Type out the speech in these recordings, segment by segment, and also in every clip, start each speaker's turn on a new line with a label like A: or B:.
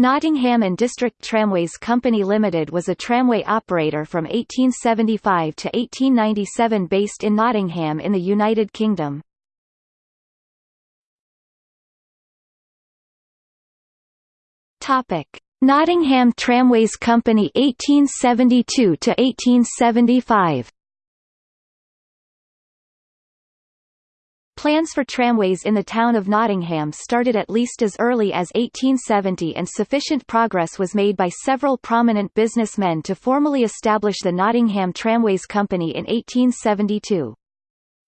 A: Nottingham and District Tramways Company Limited was a tramway operator from 1875 to 1897 based in Nottingham in the United Kingdom. Topic: Nottingham Tramways Company 1872 to 1875. Plans for tramways in the town of Nottingham started at least as early as 1870 and sufficient progress was made by several prominent businessmen to formally establish the Nottingham Tramways Company in 1872.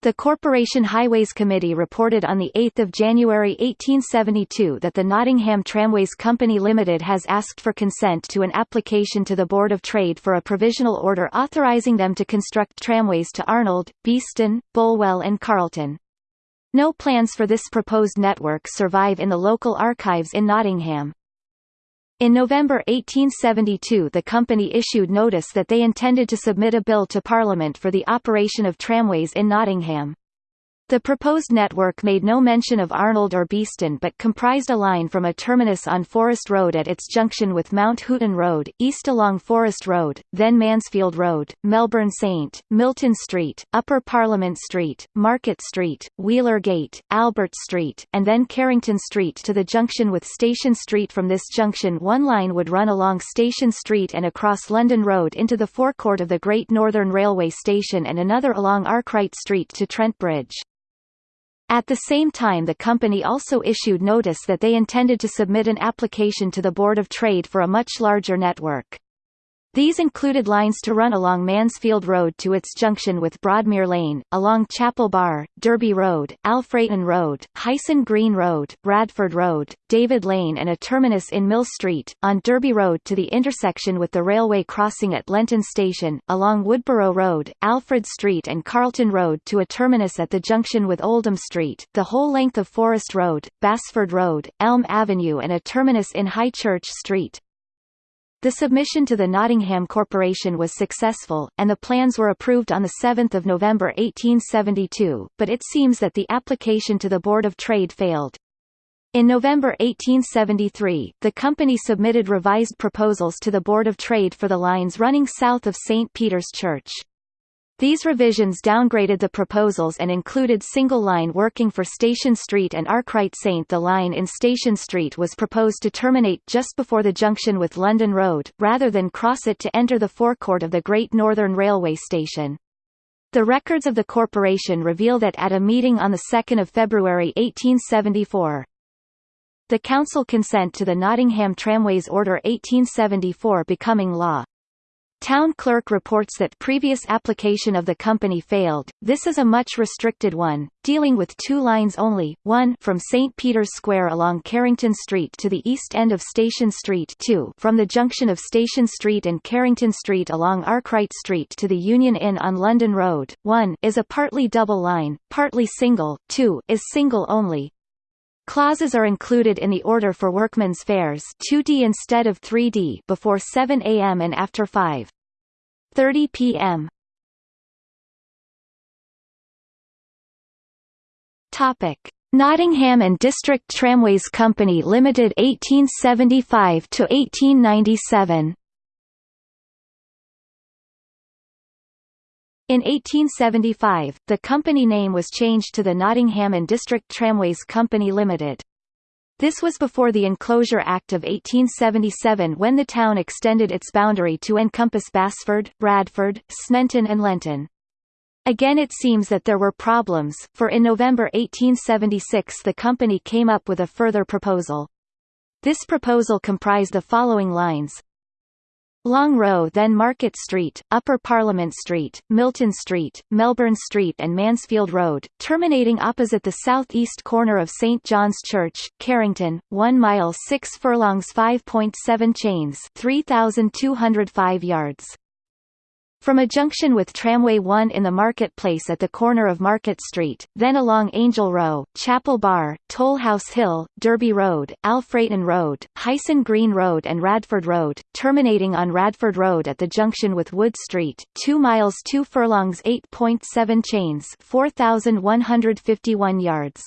A: The Corporation Highways Committee reported on 8 January 1872 that the Nottingham Tramways Company Limited has asked for consent to an application to the Board of Trade for a provisional order authorising them to construct tramways to Arnold, Beeston, Bulwell and Carlton. No plans for this proposed network survive in the local archives in Nottingham. In November 1872 the company issued notice that they intended to submit a bill to Parliament for the operation of tramways in Nottingham. The proposed network made no mention of Arnold or Beeston but comprised a line from a terminus on Forest Road at its junction with Mount Hooton Road, east along Forest Road, then Mansfield Road, Melbourne Saint, Milton Street, Upper Parliament Street, Market Street, Wheeler Gate, Albert Street, and then Carrington Street to the junction with Station Street From this junction one line would run along Station Street and across London Road into the forecourt of the Great Northern Railway Station and another along Arkwright Street to Trent Bridge. At the same time the company also issued notice that they intended to submit an application to the Board of Trade for a much larger network. These included lines to run along Mansfield Road to its junction with Broadmere Lane, along Chapel Bar, Derby Road, Alfreton Road, Hyson Green Road, Radford Road, David Lane and a terminus in Mill Street, on Derby Road to the intersection with the railway crossing at Lenton Station, along Woodborough Road, Alfred Street and Carlton Road to a terminus at the junction with Oldham Street, the whole length of Forest Road, Basford Road, Elm Avenue and a terminus in High Church Street. The submission to the Nottingham Corporation was successful, and the plans were approved on 7 November 1872, but it seems that the application to the Board of Trade failed. In November 1873, the company submitted revised proposals to the Board of Trade for the lines running south of St. Peter's Church. These revisions downgraded the proposals and included single line working for Station Street and Arkwright St. The line in Station Street was proposed to terminate just before the junction with London Road, rather than cross it to enter the forecourt of the Great Northern Railway Station. The records of the corporation reveal that at a meeting on 2 February 1874, the council consent to the Nottingham Tramways Order 1874 becoming law. Town clerk reports that previous application of the company failed. This is a much restricted one, dealing with two lines only, one from St. Peter's Square along Carrington Street to the east end of Station Street 2 from the junction of Station Street and Carrington Street along Arkwright Street to the Union Inn on London Road, 1 is a partly double line, partly single, 2 is single only, Clauses are included in the order for workmen's fares 2D instead of 3D before 7 a.m. and after 5.30 p.m. Topic: Nottingham and District Tramways Company Limited 1875 to 1897. In 1875, the company name was changed to the Nottingham and District Tramways Company Limited. This was before the Enclosure Act of 1877 when the town extended its boundary to encompass Basford, Radford, Sneinton and Lenton. Again it seems that there were problems, for in November 1876 the company came up with a further proposal. This proposal comprised the following lines, Long Row then Market Street, Upper Parliament Street, Milton Street, Melbourne Street and Mansfield Road, terminating opposite the south-east corner of St. John's Church, Carrington, 1 mile 6 furlongs 5.7 chains 3,205 yards. From a junction with Tramway 1 in the Market Place at the corner of Market Street, then along Angel Row, Chapel Bar, Tollhouse Hill, Derby Road, Alfreton Road, Hyson Green Road and Radford Road, terminating on Radford Road at the junction with Wood Street, 2 miles 2 furlongs 8.7 chains 4,151 yards.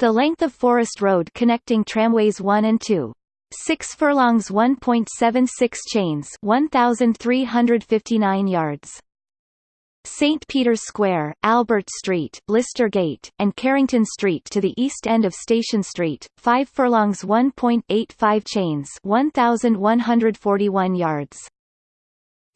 A: The length of Forest Road connecting tramways 1 and 2. 6 furlongs 1.76 chains 1359 yards St. Peter's Square, Albert Street, Lister Gate, and Carrington Street to the east end of Station Street, 5 furlongs 1.85 chains 1,141 yards.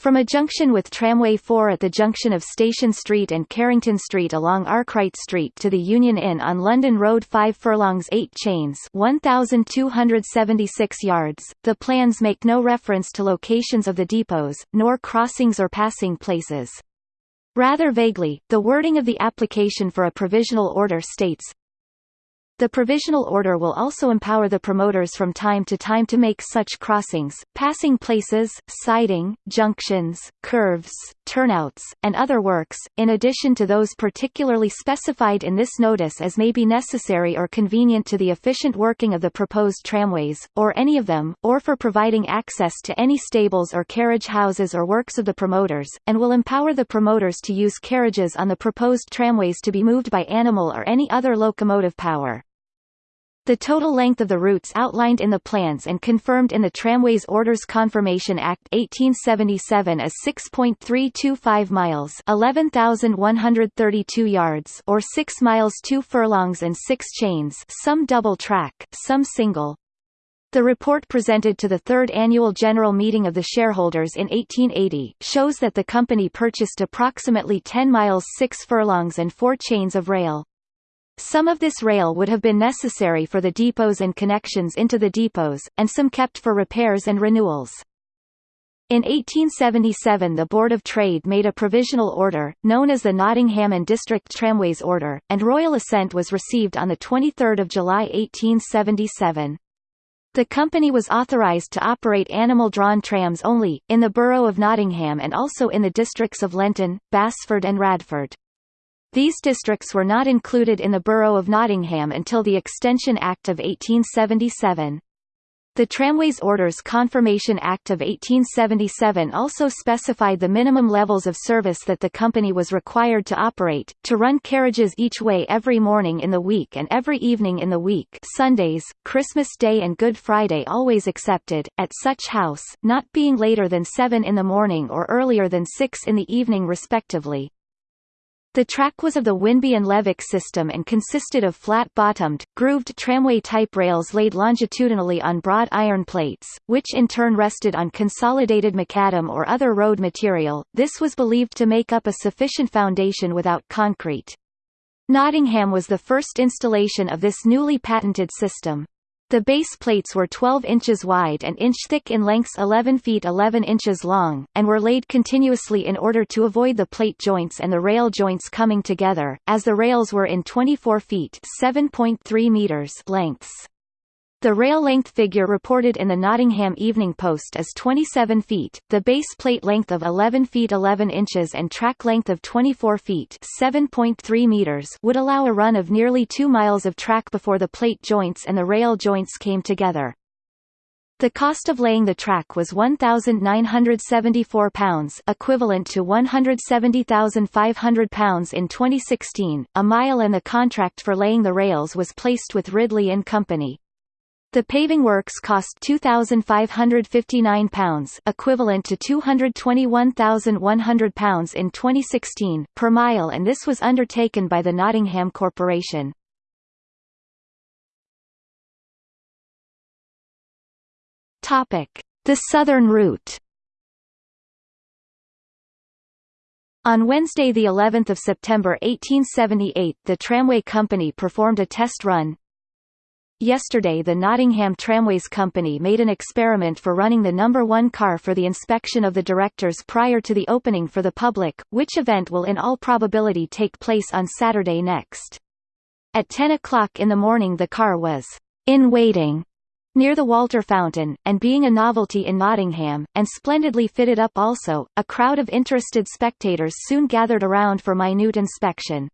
A: From a junction with Tramway 4 at the junction of Station Street and Carrington Street along Arkwright Street to the Union Inn on London Road 5 furlongs 8 chains 1,276 yards, the plans make no reference to locations of the depots, nor crossings or passing places. Rather vaguely, the wording of the application for a provisional order states, the provisional order will also empower the promoters from time to time to make such crossings, passing places, siding, junctions, curves, turnouts, and other works, in addition to those particularly specified in this notice as may be necessary or convenient to the efficient working of the proposed tramways, or any of them, or for providing access to any stables or carriage houses or works of the promoters, and will empower the promoters to use carriages on the proposed tramways to be moved by animal or any other locomotive power. The total length of the routes outlined in the plans and confirmed in the Tramways Orders Confirmation Act 1877 is 6.325 miles 11,132 yards or 6 miles 2 furlongs and 6 chains some double track, some single. The report presented to the third annual general meeting of the shareholders in 1880, shows that the company purchased approximately 10 miles 6 furlongs and 4 chains of rail. Some of this rail would have been necessary for the depots and connections into the depots, and some kept for repairs and renewals. In 1877 the Board of Trade made a provisional order, known as the Nottingham and District Tramways Order, and royal assent was received on 23 July 1877. The company was authorised to operate animal-drawn trams only, in the borough of Nottingham and also in the districts of Lenton, Basford and Radford. These districts were not included in the Borough of Nottingham until the Extension Act of 1877. The Tramways Orders Confirmation Act of 1877 also specified the minimum levels of service that the company was required to operate, to run carriages each way every morning in the week and every evening in the week Sundays, Christmas Day and Good Friday always excepted, at such house, not being later than 7 in the morning or earlier than 6 in the evening respectively. The track was of the Winby and Levick system and consisted of flat-bottomed, grooved tramway-type rails laid longitudinally on broad iron plates, which in turn rested on consolidated macadam or other road material. This was believed to make up a sufficient foundation without concrete. Nottingham was the first installation of this newly patented system. The base plates were 12 inches wide and inch thick in lengths 11 feet 11 inches long, and were laid continuously in order to avoid the plate joints and the rail joints coming together, as the rails were in 24 feet 7.3 meters lengths. The rail length figure reported in the Nottingham Evening Post is 27 feet, the base plate length of 11 feet 11 inches and track length of 24 feet 7.3 meters would allow a run of nearly 2 miles of track before the plate joints and the rail joints came together. The cost of laying the track was £1,974 equivalent to £170,500 in 2016, a mile and the contract for laying the rails was placed with Ridley and Company. The paving works cost £2,559 equivalent to £221,100 in 2016 per mile and this was undertaken by the Nottingham Corporation. The southern route On Wednesday the 11th of September 1878 the tramway company performed a test run, Yesterday the Nottingham Tramways Company made an experiment for running the number 1 car for the inspection of the directors prior to the opening for the public, which event will in all probability take place on Saturday next. At 10 o'clock in the morning the car was in waiting near the Walter Fountain, and being a novelty in Nottingham, and splendidly fitted up also, a crowd of interested spectators soon gathered around for minute inspection.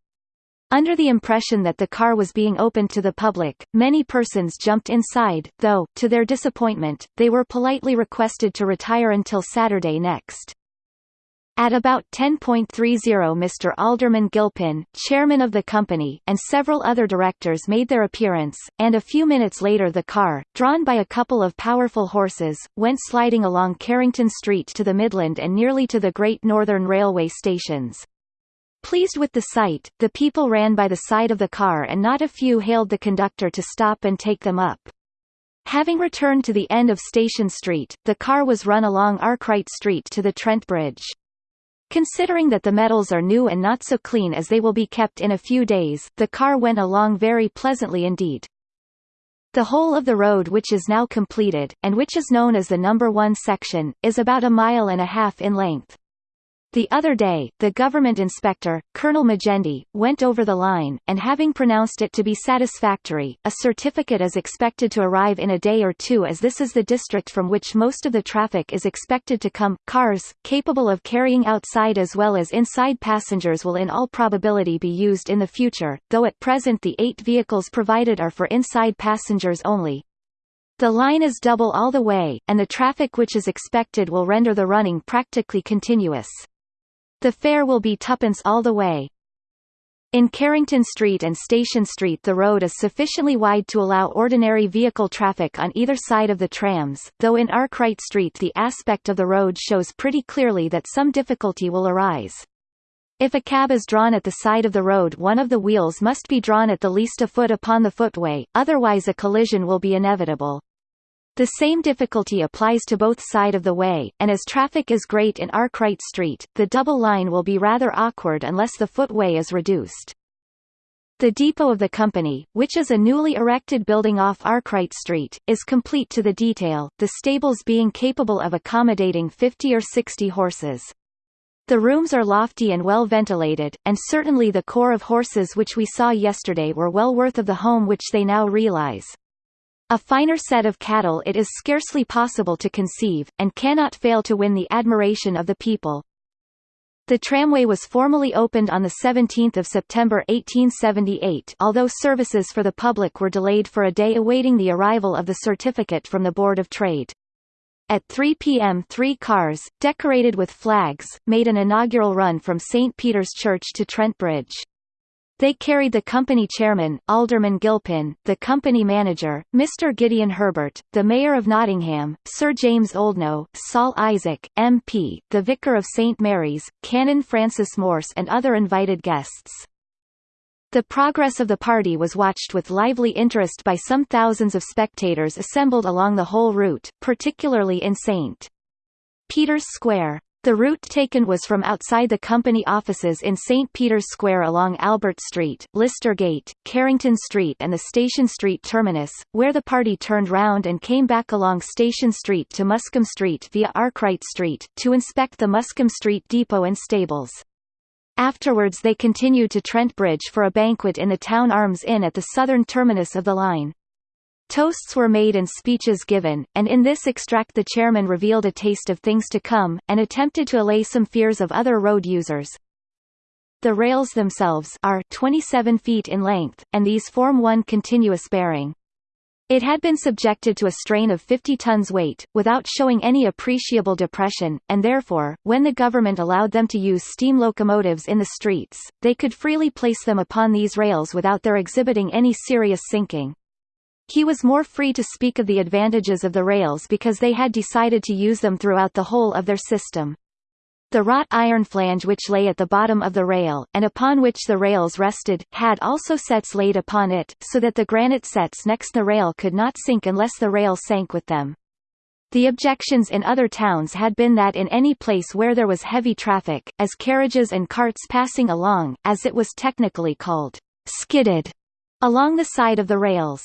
A: Under the impression that the car was being opened to the public, many persons jumped inside, though, to their disappointment, they were politely requested to retire until Saturday next. At about 10.30 Mr. Alderman Gilpin, chairman of the company, and several other directors made their appearance, and a few minutes later the car, drawn by a couple of powerful horses, went sliding along Carrington Street to the Midland and nearly to the Great Northern Railway stations. Pleased with the sight, the people ran by the side of the car and not a few hailed the conductor to stop and take them up. Having returned to the end of Station Street, the car was run along Arkwright Street to the Trent Bridge. Considering that the metals are new and not so clean as they will be kept in a few days, the car went along very pleasantly indeed. The whole of the road which is now completed, and which is known as the number 1 section, is about a mile and a half in length. The other day, the government inspector, Colonel Magendie, went over the line, and having pronounced it to be satisfactory, a certificate is expected to arrive in a day or two as this is the district from which most of the traffic is expected to come. Cars, capable of carrying outside as well as inside passengers will in all probability be used in the future, though at present the eight vehicles provided are for inside passengers only. The line is double all the way, and the traffic which is expected will render the running practically continuous. The fare will be tuppence all the way. In Carrington Street and Station Street the road is sufficiently wide to allow ordinary vehicle traffic on either side of the trams, though in Arkwright Street the aspect of the road shows pretty clearly that some difficulty will arise. If a cab is drawn at the side of the road one of the wheels must be drawn at the least a foot upon the footway, otherwise a collision will be inevitable. The same difficulty applies to both side of the way, and as traffic is great in Arkwright Street, the double line will be rather awkward unless the footway is reduced. The depot of the company, which is a newly erected building off Arkwright Street, is complete to the detail, the stables being capable of accommodating 50 or 60 horses. The rooms are lofty and well ventilated, and certainly the corps of horses which we saw yesterday were well worth of the home which they now realize. A finer set of cattle it is scarcely possible to conceive, and cannot fail to win the admiration of the people. The tramway was formally opened on 17 September 1878 although services for the public were delayed for a day awaiting the arrival of the certificate from the Board of Trade. At 3 p.m. three cars, decorated with flags, made an inaugural run from St. Peter's Church to Trent Bridge. They carried the company chairman, Alderman Gilpin, the company manager, Mr. Gideon Herbert, the mayor of Nottingham, Sir James Oldknow, Saul Isaac, MP, the vicar of St. Mary's, Canon Francis Morse and other invited guests. The progress of the party was watched with lively interest by some thousands of spectators assembled along the whole route, particularly in St. Peter's Square. The route taken was from outside the company offices in St. Peter's Square along Albert Street, Lister Gate, Carrington Street and the Station Street terminus, where the party turned round and came back along Station Street to Muskham Street via Arkwright Street, to inspect the Muskham Street depot and stables. Afterwards they continued to Trent Bridge for a banquet in the Town Arms Inn at the southern terminus of the line. Toasts were made and speeches given, and in this extract the chairman revealed a taste of things to come, and attempted to allay some fears of other road users. The rails themselves are 27 feet in length, and these form one continuous bearing. It had been subjected to a strain of 50 tons weight, without showing any appreciable depression, and therefore, when the government allowed them to use steam locomotives in the streets, they could freely place them upon these rails without their exhibiting any serious sinking. He was more free to speak of the advantages of the rails because they had decided to use them throughout the whole of their system. The wrought iron flange which lay at the bottom of the rail, and upon which the rails rested, had also sets laid upon it, so that the granite sets next the rail could not sink unless the rail sank with them. The objections in other towns had been that in any place where there was heavy traffic, as carriages and carts passing along, as it was technically called, skidded, along the side of the rails,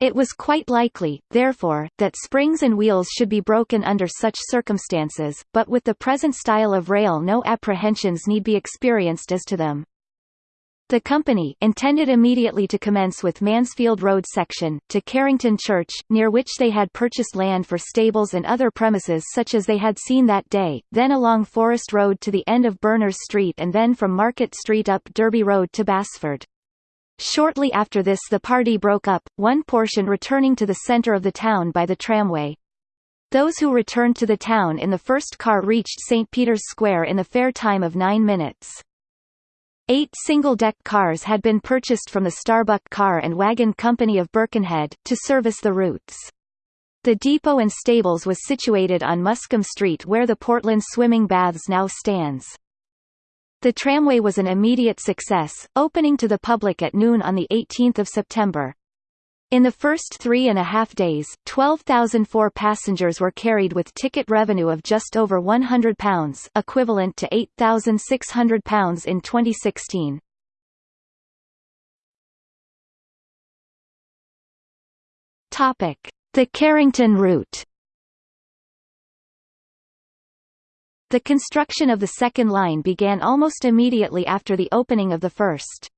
A: it was quite likely, therefore, that springs and wheels should be broken under such circumstances, but with the present style of rail no apprehensions need be experienced as to them. The company intended immediately to commence with Mansfield Road section, to Carrington Church, near which they had purchased land for stables and other premises such as they had seen that day, then along Forest Road to the end of Berners Street and then from Market Street up Derby Road to Basford. Shortly after this the party broke up, one portion returning to the centre of the town by the tramway. Those who returned to the town in the first car reached St. Peter's Square in the fair time of nine minutes. Eight single-deck cars had been purchased from the Starbuck Car and Wagon Company of Birkenhead, to service the routes. The depot and stables was situated on Muskham Street where the Portland Swimming Baths now stands. The tramway was an immediate success, opening to the public at noon on 18 September. In the first three and a half days, 12,004 passengers were carried with ticket revenue of just over £100 equivalent to £8,600 in 2016. Topic. The Carrington route The construction of the second line began almost immediately after the opening of the first.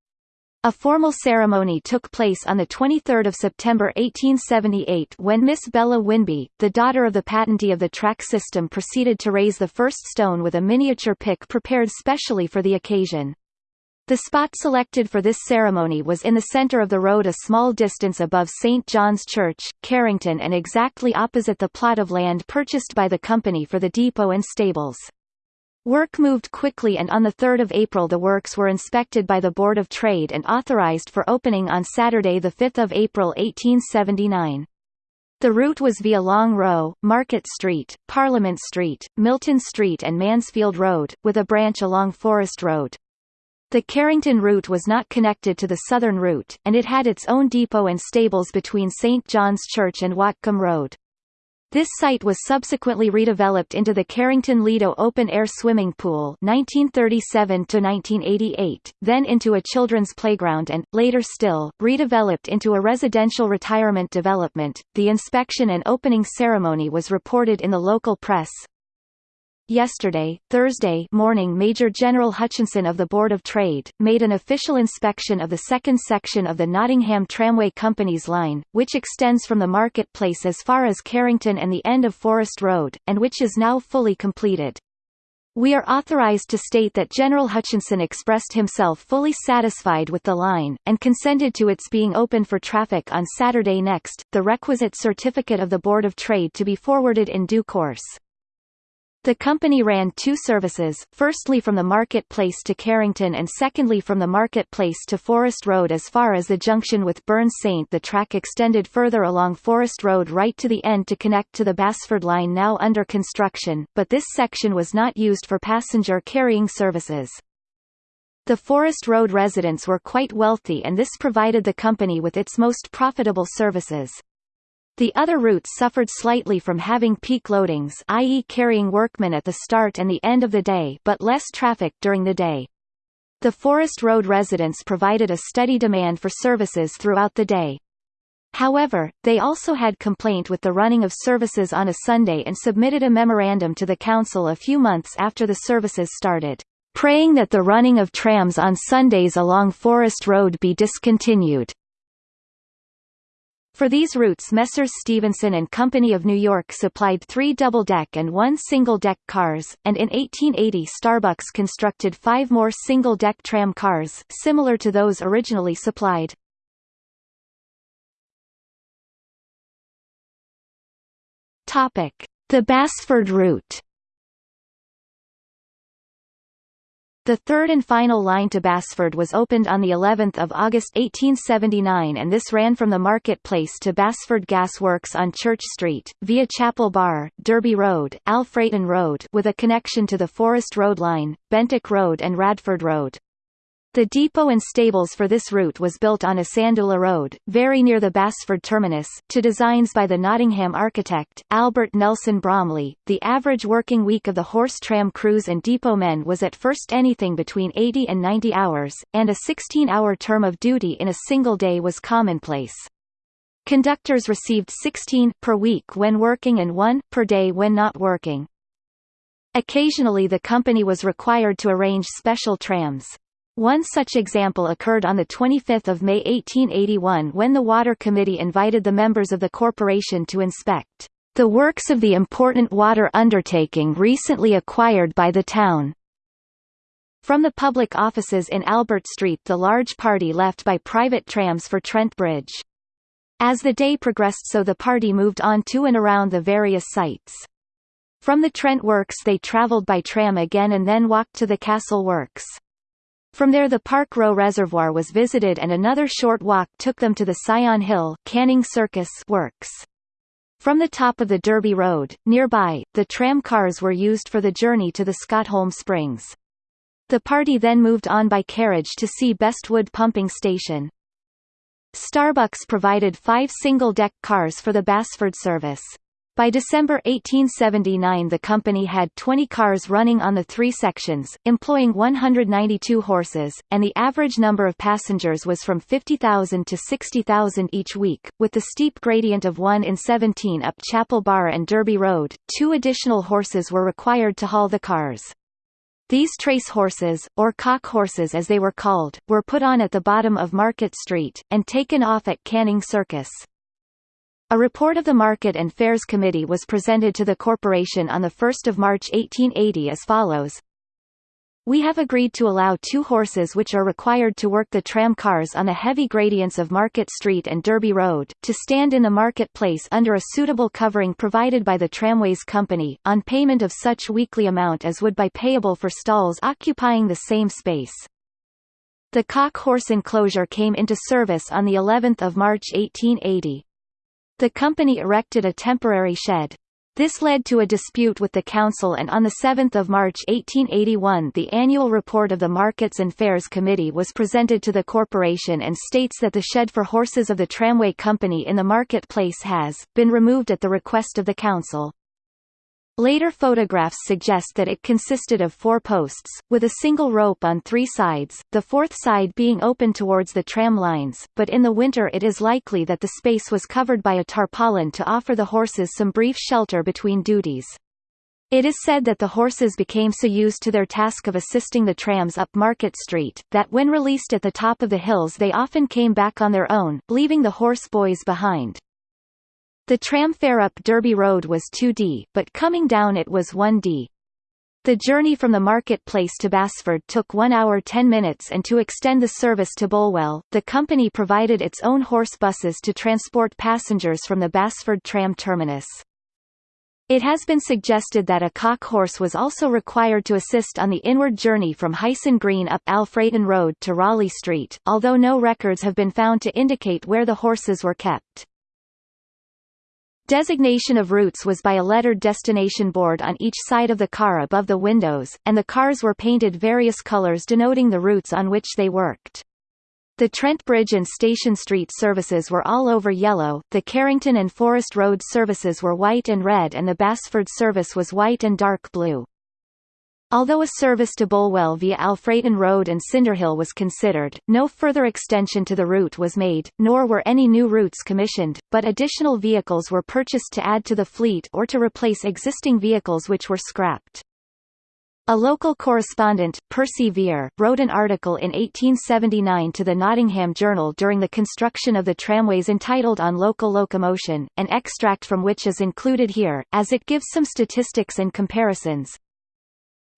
A: A formal ceremony took place on 23 September 1878 when Miss Bella Winby, the daughter of the patentee of the track system proceeded to raise the first stone with a miniature pick prepared specially for the occasion. The spot selected for this ceremony was in the center of the road a small distance above St. John's Church, Carrington and exactly opposite the plot of land purchased by the company for the depot and stables. Work moved quickly and on 3 April the works were inspected by the Board of Trade and authorized for opening on Saturday 5 April 1879. The route was via Long Row, Market Street, Parliament Street, Milton Street and Mansfield Road, with a branch along Forest Road. The Carrington route was not connected to the southern route, and it had its own depot and stables between St. John's Church and Watcombe Road. This site was subsequently redeveloped into the Carrington Lido open-air swimming pool 1937–1988, then into a children's playground and, later still, redeveloped into a residential retirement development. The inspection and opening ceremony was reported in the local press, Yesterday, Thursday morning Major General Hutchinson of the Board of Trade, made an official inspection of the second section of the Nottingham Tramway Company's line, which extends from the Market Place as far as Carrington and the end of Forest Road, and which is now fully completed. We are authorized to state that General Hutchinson expressed himself fully satisfied with the line, and consented to its being open for traffic on Saturday next, the requisite certificate of the Board of Trade to be forwarded in due course. The company ran two services, firstly from the marketplace to Carrington and secondly from the marketplace to Forest Road as far as the junction with Burn Saint the track extended further along Forest Road right to the end to connect to the Basford line now under construction, but this section was not used for passenger carrying services. The Forest Road residents were quite wealthy and this provided the company with its most profitable services. The other routes suffered slightly from having peak loadings i.e. carrying workmen at the start and the end of the day but less traffic during the day. The Forest Road residents provided a steady demand for services throughout the day. However, they also had complaint with the running of services on a Sunday and submitted a memorandum to the council a few months after the services started, praying that the running of trams on Sundays along Forest Road be discontinued. For these routes Messrs Stephenson and Company of New York supplied three double-deck and one single-deck cars, and in 1880 Starbucks constructed five more single-deck tram cars, similar to those originally supplied. The Basford route The third and final line to Basford was opened on the 11th of August 1879 and this ran from the Market Place to Basford Gas Works on Church Street, via Chapel Bar, Derby Road, Alfreton Road with a connection to the Forest Road line, Bentinck Road and Radford Road. The depot and stables for this route was built on Isandula Road, very near the Basford terminus, to designs by the Nottingham architect, Albert Nelson Bromley. The average working week of the horse tram crews and depot men was at first anything between 80 and 90 hours, and a 16-hour term of duty in a single day was commonplace. Conductors received 16 per week when working and 1 per day when not working. Occasionally the company was required to arrange special trams. One such example occurred on 25 May 1881 when the Water Committee invited the members of the corporation to inspect the works of the important water undertaking recently acquired by the town. From the public offices in Albert Street the large party left by private trams for Trent Bridge. As the day progressed so the party moved on to and around the various sites. From the Trent Works they travelled by tram again and then walked to the Castle Works. From there the Park Row Reservoir was visited and another short walk took them to the Syon Hill Canning Circus Works. From the top of the Derby Road, nearby, the tram cars were used for the journey to the Scotholm Springs. The party then moved on by carriage to see Bestwood Pumping Station. Starbucks provided five single-deck cars for the Basford service. By December 1879 the company had 20 cars running on the three sections, employing 192 horses, and the average number of passengers was from 50,000 to 60,000 each week. With the steep gradient of 1 in 17 up Chapel Bar and Derby Road, two additional horses were required to haul the cars. These trace horses, or cock horses as they were called, were put on at the bottom of Market Street, and taken off at Canning Circus. A report of the Market and Fairs Committee was presented to the corporation on 1 March 1880 as follows. We have agreed to allow two horses which are required to work the tram cars on the heavy gradients of Market Street and Derby Road, to stand in the market place under a suitable covering provided by the Tramways Company, on payment of such weekly amount as would be payable for stalls occupying the same space. The cock horse enclosure came into service on the 11th of March 1880. The company erected a temporary shed. This led to a dispute with the council and on 7 March 1881 the annual report of the Markets and Fairs Committee was presented to the corporation and states that the shed for horses of the tramway company in the marketplace has, been removed at the request of the council. Later photographs suggest that it consisted of four posts, with a single rope on three sides, the fourth side being open towards the tram lines, but in the winter it is likely that the space was covered by a tarpaulin to offer the horses some brief shelter between duties. It is said that the horses became so used to their task of assisting the trams up Market Street, that when released at the top of the hills they often came back on their own, leaving the horse boys behind. The tram fare up Derby Road was 2d, but coming down it was 1d. The journey from the market place to Basford took 1 hour 10 minutes and to extend the service to Bulwell, the company provided its own horse buses to transport passengers from the Basford tram terminus. It has been suggested that a cock horse was also required to assist on the inward journey from Hyson Green up Alfreton Road to Raleigh Street, although no records have been found to indicate where the horses were kept. Designation of routes was by a lettered destination board on each side of the car above the windows, and the cars were painted various colors denoting the routes on which they worked. The Trent Bridge and Station Street services were all over yellow, the Carrington and Forest Road services were white and red and the Basford service was white and dark blue. Although a service to Bulwell via Alfreton Road and Cinderhill was considered, no further extension to the route was made, nor were any new routes commissioned, but additional vehicles were purchased to add to the fleet or to replace existing vehicles which were scrapped. A local correspondent, Percy Vere, wrote an article in 1879 to the Nottingham Journal during the construction of the tramways entitled On Local Locomotion, an extract from which is included here, as it gives some statistics and comparisons.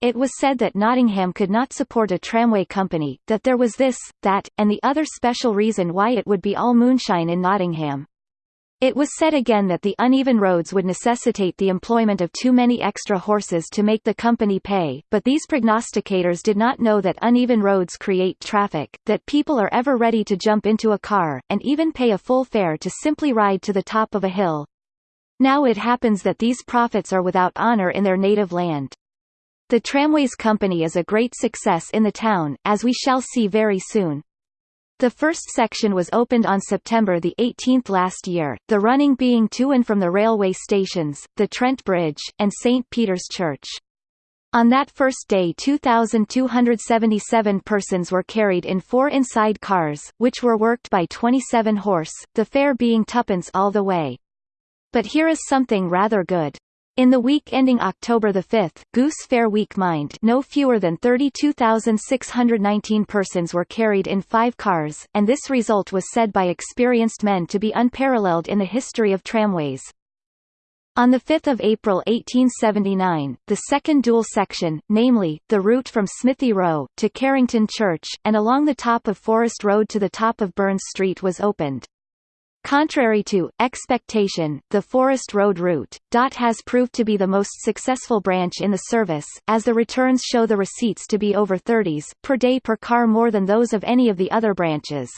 A: It was said that Nottingham could not support a tramway company, that there was this, that, and the other special reason why it would be all moonshine in Nottingham. It was said again that the uneven roads would necessitate the employment of too many extra horses to make the company pay, but these prognosticators did not know that uneven roads create traffic, that people are ever ready to jump into a car, and even pay a full fare to simply ride to the top of a hill. Now it happens that these prophets are without honor in their native land. The Tramways Company is a great success in the town, as we shall see very soon. The first section was opened on September 18 last year, the running being to and from the railway stations, the Trent Bridge, and St. Peter's Church. On that first day 2,277 persons were carried in four inside cars, which were worked by 27 horse, the fare being tuppence all the way. But here is something rather good. In the week ending October 5, Goose Fair Week Mind no fewer than 32,619 persons were carried in five cars, and this result was said by experienced men to be unparalleled in the history of tramways. On 5 April 1879, the second dual section, namely, the route from Smithy Row, to Carrington Church, and along the top of Forest Road to the top of Burns Street was opened. Contrary to expectation, the Forest Road route, DOT has proved to be the most successful branch in the service, as the returns show the receipts to be over 30s per day per car more than those of any of the other branches.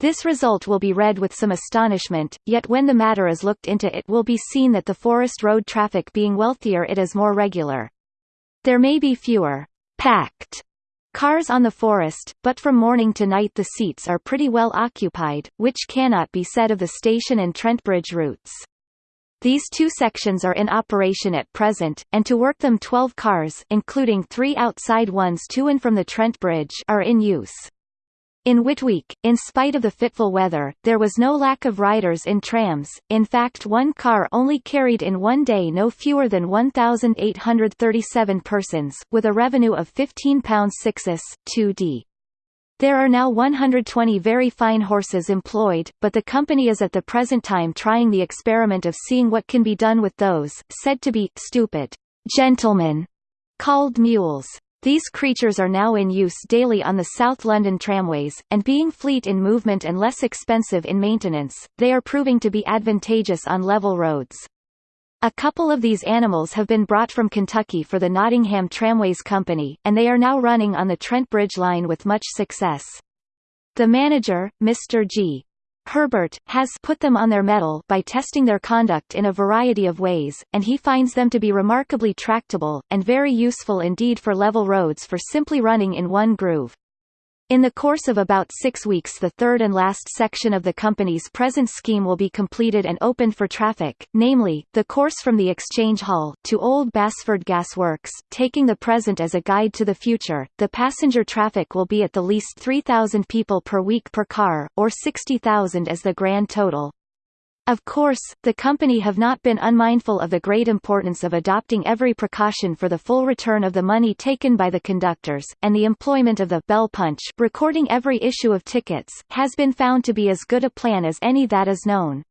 A: This result will be read with some astonishment, yet when the matter is looked into it will be seen that the Forest Road traffic being wealthier it is more regular. There may be fewer packed Cars on the forest, but from morning to night the seats are pretty well occupied, which cannot be said of the station and Trent Bridge routes. These two sections are in operation at present, and to work them 12 cars including three outside ones to and from the Trent Bridge are in use. In Whitweek, in spite of the fitful weather, there was no lack of riders in trams, in fact one car only carried in one day no fewer than 1,837 persons, with a revenue of £15 6s, 2d. There are now 120 very fine horses employed, but the company is at the present time trying the experiment of seeing what can be done with those, said to be, stupid, gentlemen, called mules. These creatures are now in use daily on the South London tramways, and being fleet in movement and less expensive in maintenance, they are proving to be advantageous on level roads. A couple of these animals have been brought from Kentucky for the Nottingham Tramways Company, and they are now running on the Trent Bridge line with much success. The manager, Mr. G. Herbert, has put them on their mettle by testing their conduct in a variety of ways, and he finds them to be remarkably tractable, and very useful indeed for level roads for simply running in one groove. In the course of about six weeks the third and last section of the company's present scheme will be completed and opened for traffic, namely, the course from the Exchange Hall to Old Basford Gas Works, taking the present as a guide to the future. The passenger traffic will be at the least 3,000 people per week per car, or 60,000 as the grand total. Of course, the company have not been unmindful of the great importance of adopting every precaution for the full return of the money taken by the conductors, and the employment of the bell punch recording every issue of tickets, has been found to be as good a plan as any that is known.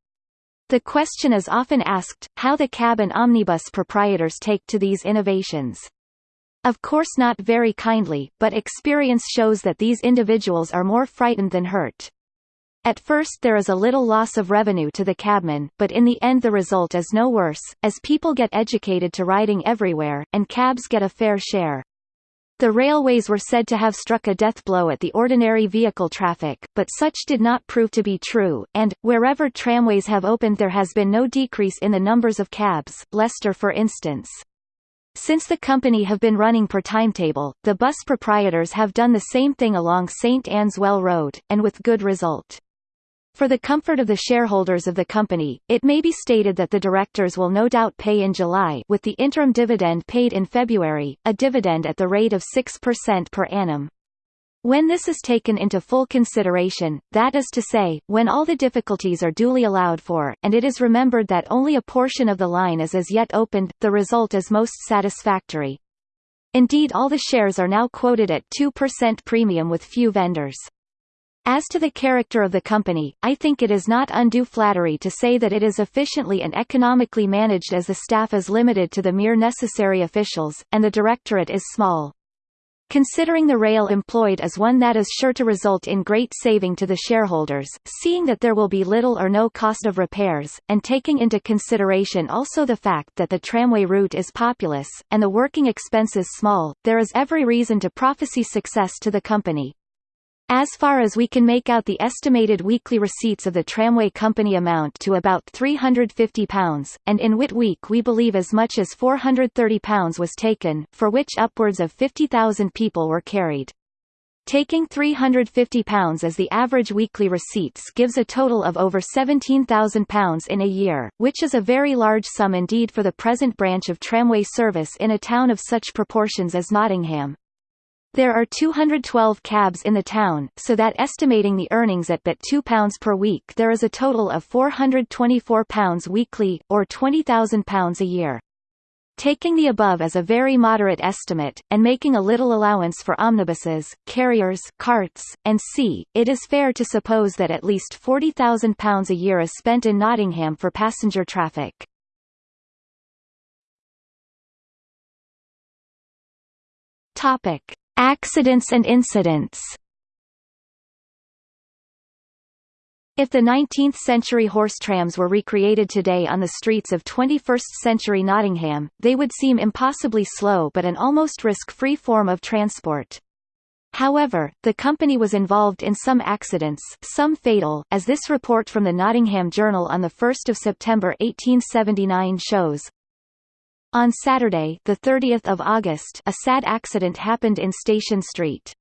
A: The question is often asked, how the cab and omnibus proprietors take to these innovations. Of course not very kindly, but experience shows that these individuals are more frightened than hurt. At first there is a little loss of revenue to the cabman, but in the end the result is no worse, as people get educated to riding everywhere, and cabs get a fair share. The railways were said to have struck a death blow at the ordinary vehicle traffic, but such did not prove to be true, and, wherever tramways have opened there has been no decrease in the numbers of cabs, Leicester for instance. Since the company have been running per timetable, the bus proprietors have done the same thing along St Anne's Well Road, and with good result. For the comfort of the shareholders of the company, it may be stated that the directors will no doubt pay in July with the interim dividend paid in February, a dividend at the rate of 6% per annum. When this is taken into full consideration, that is to say, when all the difficulties are duly allowed for, and it is remembered that only a portion of the line is as yet opened, the result is most satisfactory. Indeed all the shares are now quoted at 2% premium with few vendors. As to the character of the company, I think it is not undue flattery to say that it is efficiently and economically managed as the staff is limited to the mere necessary officials, and the directorate is small. Considering the rail employed as one that is sure to result in great saving to the shareholders, seeing that there will be little or no cost of repairs, and taking into consideration also the fact that the tramway route is populous, and the working expenses small, there is every reason to prophesy success to the company. As far as we can make out the estimated weekly receipts of the tramway company amount to about £350, and in Whit Week we believe as much as £430 was taken, for which upwards of 50,000 people were carried. Taking £350 as the average weekly receipts gives a total of over £17,000 in a year, which is a very large sum indeed for the present branch of tramway service in a town of such proportions as Nottingham. There are 212 cabs in the town, so that estimating the earnings at but £2 per week there is a total of £424 weekly, or £20,000 a year. Taking the above as a very moderate estimate, and making a little allowance for omnibuses, carriers carts, and sea, it is fair to suppose that at least £40,000 a year is spent in Nottingham for passenger traffic. Topic. Accidents and incidents If the 19th-century horse trams were recreated today on the streets of 21st-century Nottingham, they would seem impossibly slow but an almost risk-free form of transport. However, the company was involved in some accidents some fatal, as this report from the Nottingham Journal on 1 September 1879 shows. On Saturday, 30 August, a sad accident happened in Station Street.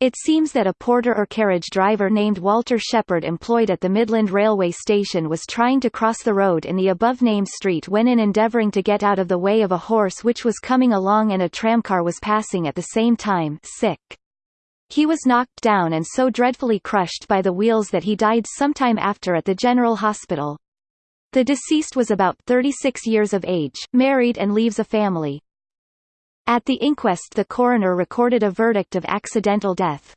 A: It seems that a porter or carriage driver named Walter Shepherd employed at the Midland Railway Station was trying to cross the road in the above-named street when in endeavouring to get out of the way of a horse which was coming along and a tramcar was passing at the same time sick. He was knocked down and so dreadfully crushed by the wheels that he died sometime after at the General Hospital. The deceased was about 36 years of age, married and leaves a family. At the inquest the coroner recorded a verdict of accidental death.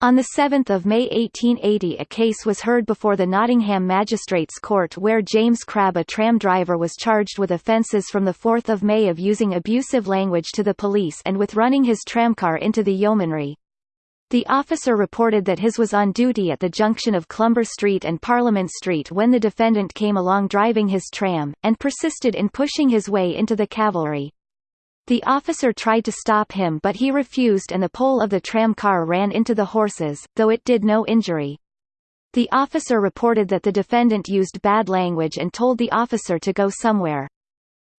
A: On 7 May 1880 a case was heard before the Nottingham Magistrates Court where James Crabb a tram driver was charged with offences from 4 May of using abusive language to the police and with running his tramcar into the yeomanry. The officer reported that his was on duty at the junction of Clumber Street and Parliament Street when the defendant came along driving his tram, and persisted in pushing his way into the cavalry. The officer tried to stop him but he refused and the pole of the tram car ran into the horses, though it did no injury. The officer reported that the defendant used bad language and told the officer to go somewhere.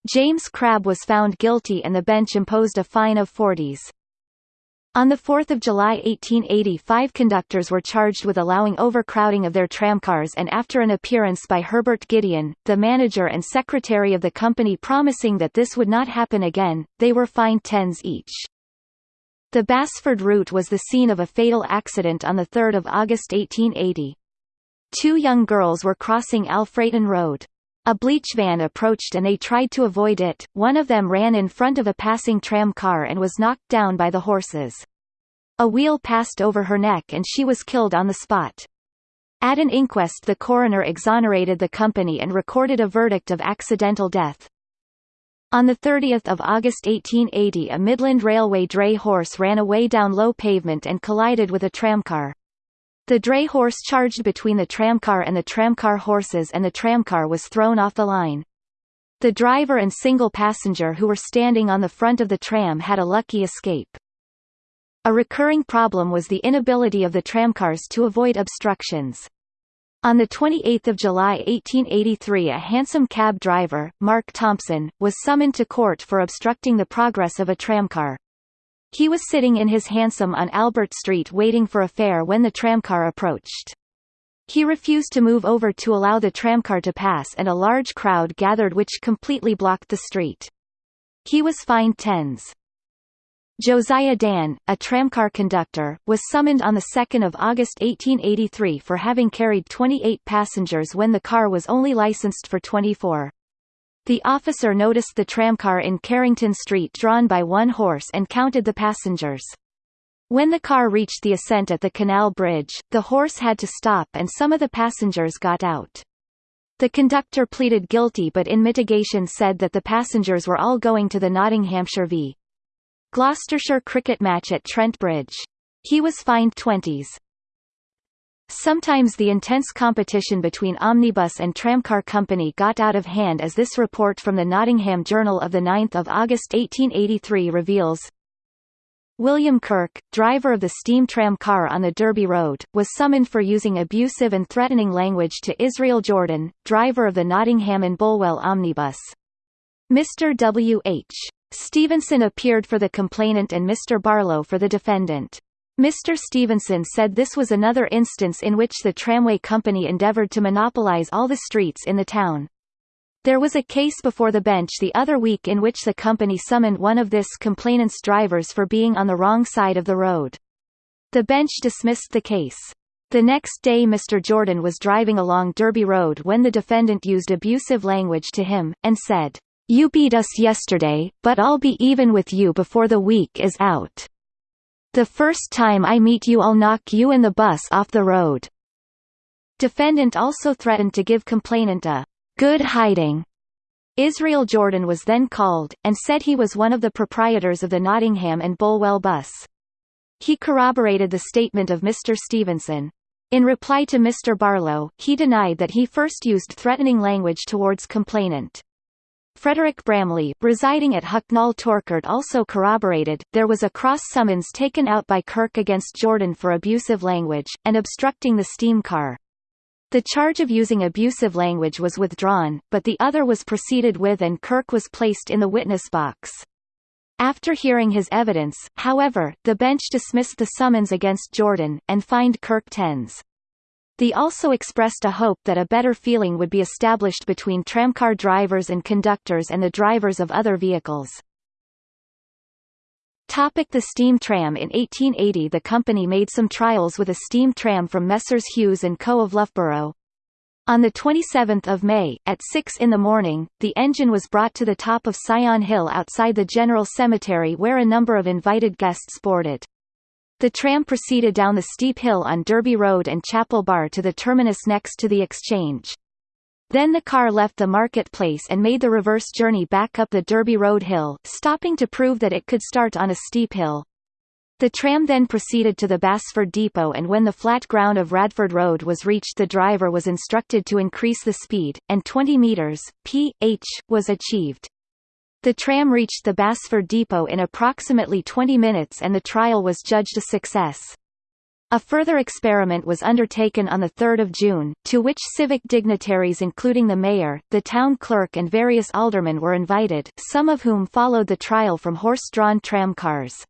A: James Crabb was found guilty and the bench imposed a fine of 40s. On 4 July 1885 conductors were charged with allowing overcrowding of their tramcars and after an appearance by Herbert Gideon, the manager and secretary of the company promising that this would not happen again, they were fined tens each. The Basford route was the scene of a fatal accident on 3 August 1880. Two young girls were crossing Alfreton Road. A bleach van approached and they tried to avoid it, one of them ran in front of a passing tram car and was knocked down by the horses. A wheel passed over her neck and she was killed on the spot. At an inquest the coroner exonerated the company and recorded a verdict of accidental death. On 30 August 1880 a Midland Railway dray horse ran away down low pavement and collided with a tramcar. The dray horse charged between the tramcar and the tramcar horses and the tramcar was thrown off the line. The driver and single passenger who were standing on the front of the tram had a lucky escape. A recurring problem was the inability of the tramcars to avoid obstructions. On 28 July 1883 a hansom cab driver, Mark Thompson, was summoned to court for obstructing the progress of a tramcar. He was sitting in his hansom on Albert Street waiting for a fare when the tramcar approached. He refused to move over to allow the tramcar to pass and a large crowd gathered which completely blocked the street. He was fined tens. Josiah Dan, a tramcar conductor, was summoned on 2 August 1883 for having carried 28 passengers when the car was only licensed for 24. The officer noticed the tramcar in Carrington Street drawn by one horse and counted the passengers. When the car reached the ascent at the canal bridge, the horse had to stop and some of the passengers got out. The conductor pleaded guilty but in mitigation said that the passengers were all going to the Nottinghamshire v. Gloucestershire cricket match at Trent Bridge. He was fined 20s. Sometimes the intense competition between omnibus and tramcar company got out of hand as this report from the Nottingham Journal of 9 August 1883 reveals. William Kirk, driver of the steam tram car on the Derby Road, was summoned for using abusive and threatening language to Israel Jordan, driver of the Nottingham and Bulwell omnibus. Mr. W. H. Stevenson appeared for the complainant and Mr. Barlow for the defendant. Mr. Stevenson said this was another instance in which the tramway company endeavoured to monopolise all the streets in the town. There was a case before the bench the other week in which the company summoned one of this complainant's drivers for being on the wrong side of the road. The bench dismissed the case. The next day Mr. Jordan was driving along Derby Road when the defendant used abusive language to him, and said, "'You beat us yesterday, but I'll be even with you before the week is out.' The first time I meet you I'll knock you and the bus off the road. Defendant also threatened to give complainant a good hiding. Israel Jordan was then called, and said he was one of the proprietors of the Nottingham and Bulwell bus. He corroborated the statement of Mr. Stevenson. In reply to Mr. Barlow, he denied that he first used threatening language towards complainant. Frederick Bramley, residing at Hucknall Torkard also corroborated, there was a cross summons taken out by Kirk against Jordan for abusive language, and obstructing the steam car. The charge of using abusive language was withdrawn, but the other was proceeded with and Kirk was placed in the witness box. After hearing his evidence, however, the bench dismissed the summons against Jordan, and fined Kirk tens. They also expressed a hope that a better feeling would be established between tramcar drivers and conductors and the drivers of other vehicles. Topic the steam tram In 1880 the company made some trials with a steam tram from Messrs Hughes & Co. of Loughborough. On 27 May, at 6 in the morning, the engine was brought to the top of Sion Hill outside the General Cemetery where a number of invited guests boarded. The tram proceeded down the steep hill on Derby Road and Chapel Bar to the terminus next to the exchange. Then the car left the marketplace and made the reverse journey back up the Derby Road hill, stopping to prove that it could start on a steep hill. The tram then proceeded to the Basford depot and when the flat ground of Radford Road was reached the driver was instructed to increase the speed, and 20 metres, p.h., was achieved. The tram reached the Basford depot in approximately 20 minutes and the trial was judged a success. A further experiment was undertaken on 3 June, to which civic dignitaries including the mayor, the town clerk and various aldermen were invited, some of whom followed the trial from horse-drawn tramcars.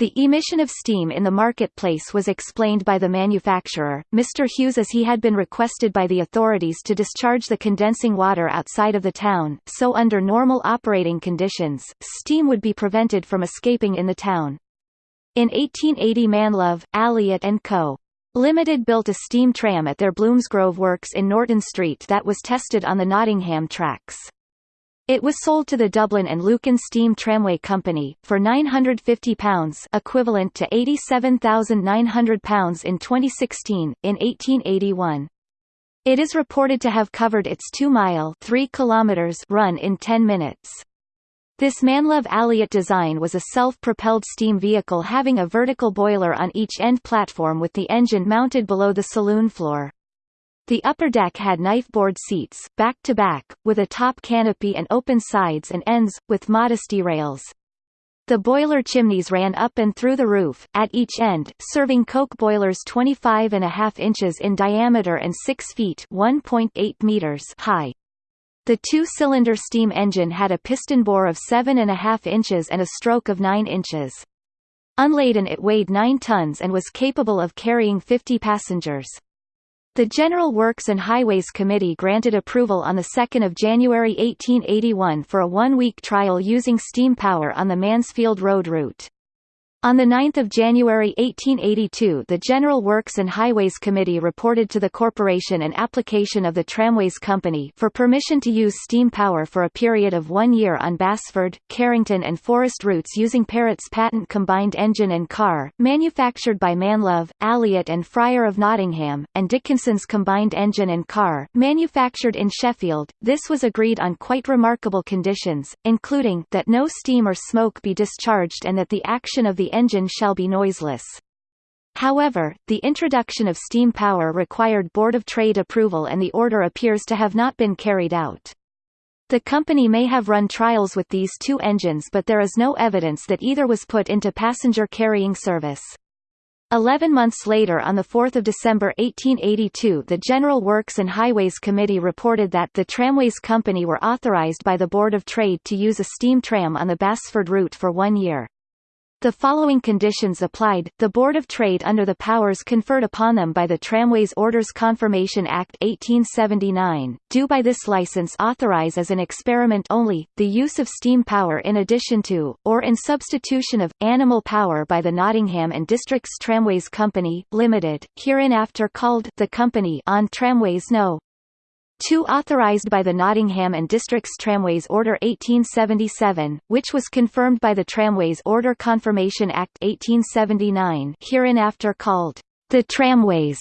A: The emission of steam in the marketplace was explained by the manufacturer, Mr. Hughes as he had been requested by the authorities to discharge the condensing water outside of the town, so under normal operating conditions, steam would be prevented from escaping in the town. In 1880 Manlove, Alliott and Co. Limited built a steam tram at their Bloomsgrove works in Norton Street that was tested on the Nottingham tracks. It was sold to the Dublin and Lucan Steam Tramway Company, for £950 equivalent to £87,900 in 2016, in 1881. It is reported to have covered its 2-mile run in 10 minutes. This Manlove Alliott design was a self-propelled steam vehicle having a vertical boiler on each end platform with the engine mounted below the saloon floor. The upper deck had knife-board seats, back-to-back, -back, with a top canopy and open sides and ends, with modesty rails. The boiler chimneys ran up and through the roof, at each end, serving coke boilers 25.5 inches in diameter and 6 feet meters high. The two-cylinder steam engine had a piston bore of 7.5 inches and a stroke of 9 inches. Unladen it weighed 9 tons and was capable of carrying 50 passengers. The General Works and Highways Committee granted approval on 2 January 1881 for a one-week trial using steam power on the Mansfield Road route. On 9 January 1882 the General Works and Highways Committee reported to the corporation an application of the Tramways Company for permission to use steam power for a period of one year on Basford, Carrington and Forest routes using Parrott's patent combined engine and car, manufactured by Manlove, Alliott and Fryer of Nottingham, and Dickinson's combined engine and car, manufactured in Sheffield. This was agreed on quite remarkable conditions, including that no steam or smoke be discharged and that the action of the engine shall be noiseless. However, the introduction of steam power required Board of Trade approval and the order appears to have not been carried out. The company may have run trials with these two engines but there is no evidence that either was put into passenger carrying service. Eleven months later on 4 December 1882 the General Works and Highways Committee reported that the Tramways Company were authorized by the Board of Trade to use a steam tram on the Basford route for one year. The following conditions applied, the Board of Trade under the powers conferred upon them by the Tramways Orders Confirmation Act 1879, do by this license authorize as an experiment only, the use of steam power in addition to, or in substitution of, animal power by the Nottingham and Districts Tramways Company, Limited, hereinafter called the Company on Tramways No. 2 authorized by the Nottingham and Districts Tramways Order 1877, which was confirmed by the Tramways Order Confirmation Act 1879 hereinafter called the Tramways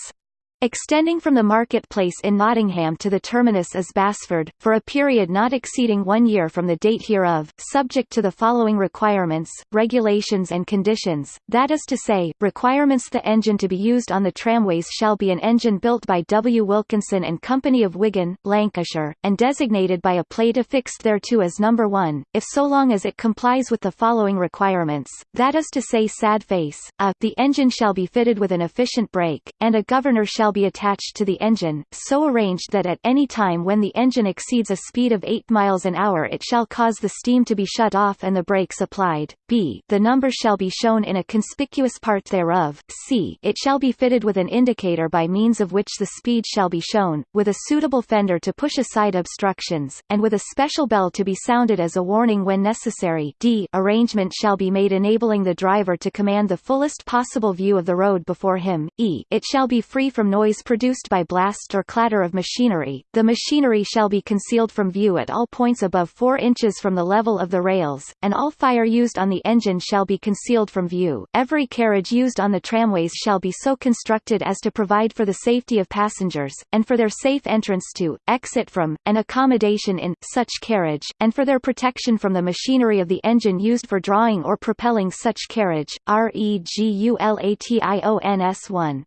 A: Extending from the marketplace in Nottingham to the terminus is Basford, for a period not exceeding one year from the date hereof, subject to the following requirements, regulations and conditions, that is to say, requirements The engine to be used on the tramways shall be an engine built by W. Wilkinson and Company of Wigan, Lancashire, and designated by a plate affixed thereto as number 1, if so long as it complies with the following requirements, that is to say sad face, a, the engine shall be fitted with an efficient brake, and a governor shall shall be attached to the engine, so arranged that at any time when the engine exceeds a speed of 8 miles an hour it shall cause the steam to be shut off and the brakes applied. b the number shall be shown in a conspicuous part thereof. c it shall be fitted with an indicator by means of which the speed shall be shown, with a suitable fender to push aside obstructions, and with a special bell to be sounded as a warning when necessary. d arrangement shall be made enabling the driver to command the fullest possible view of the road before him. e it shall be free from noise produced by blast or clatter of machinery. The machinery shall be concealed from view at all points above 4 inches from the level of the rails, and all fire used on the engine shall be concealed from view. Every carriage used on the tramways shall be so constructed as to provide for the safety of passengers, and for their safe entrance to, exit from, and accommodation in, such carriage, and for their protection from the machinery of the engine used for drawing or propelling such carriage. REGULATIONS 1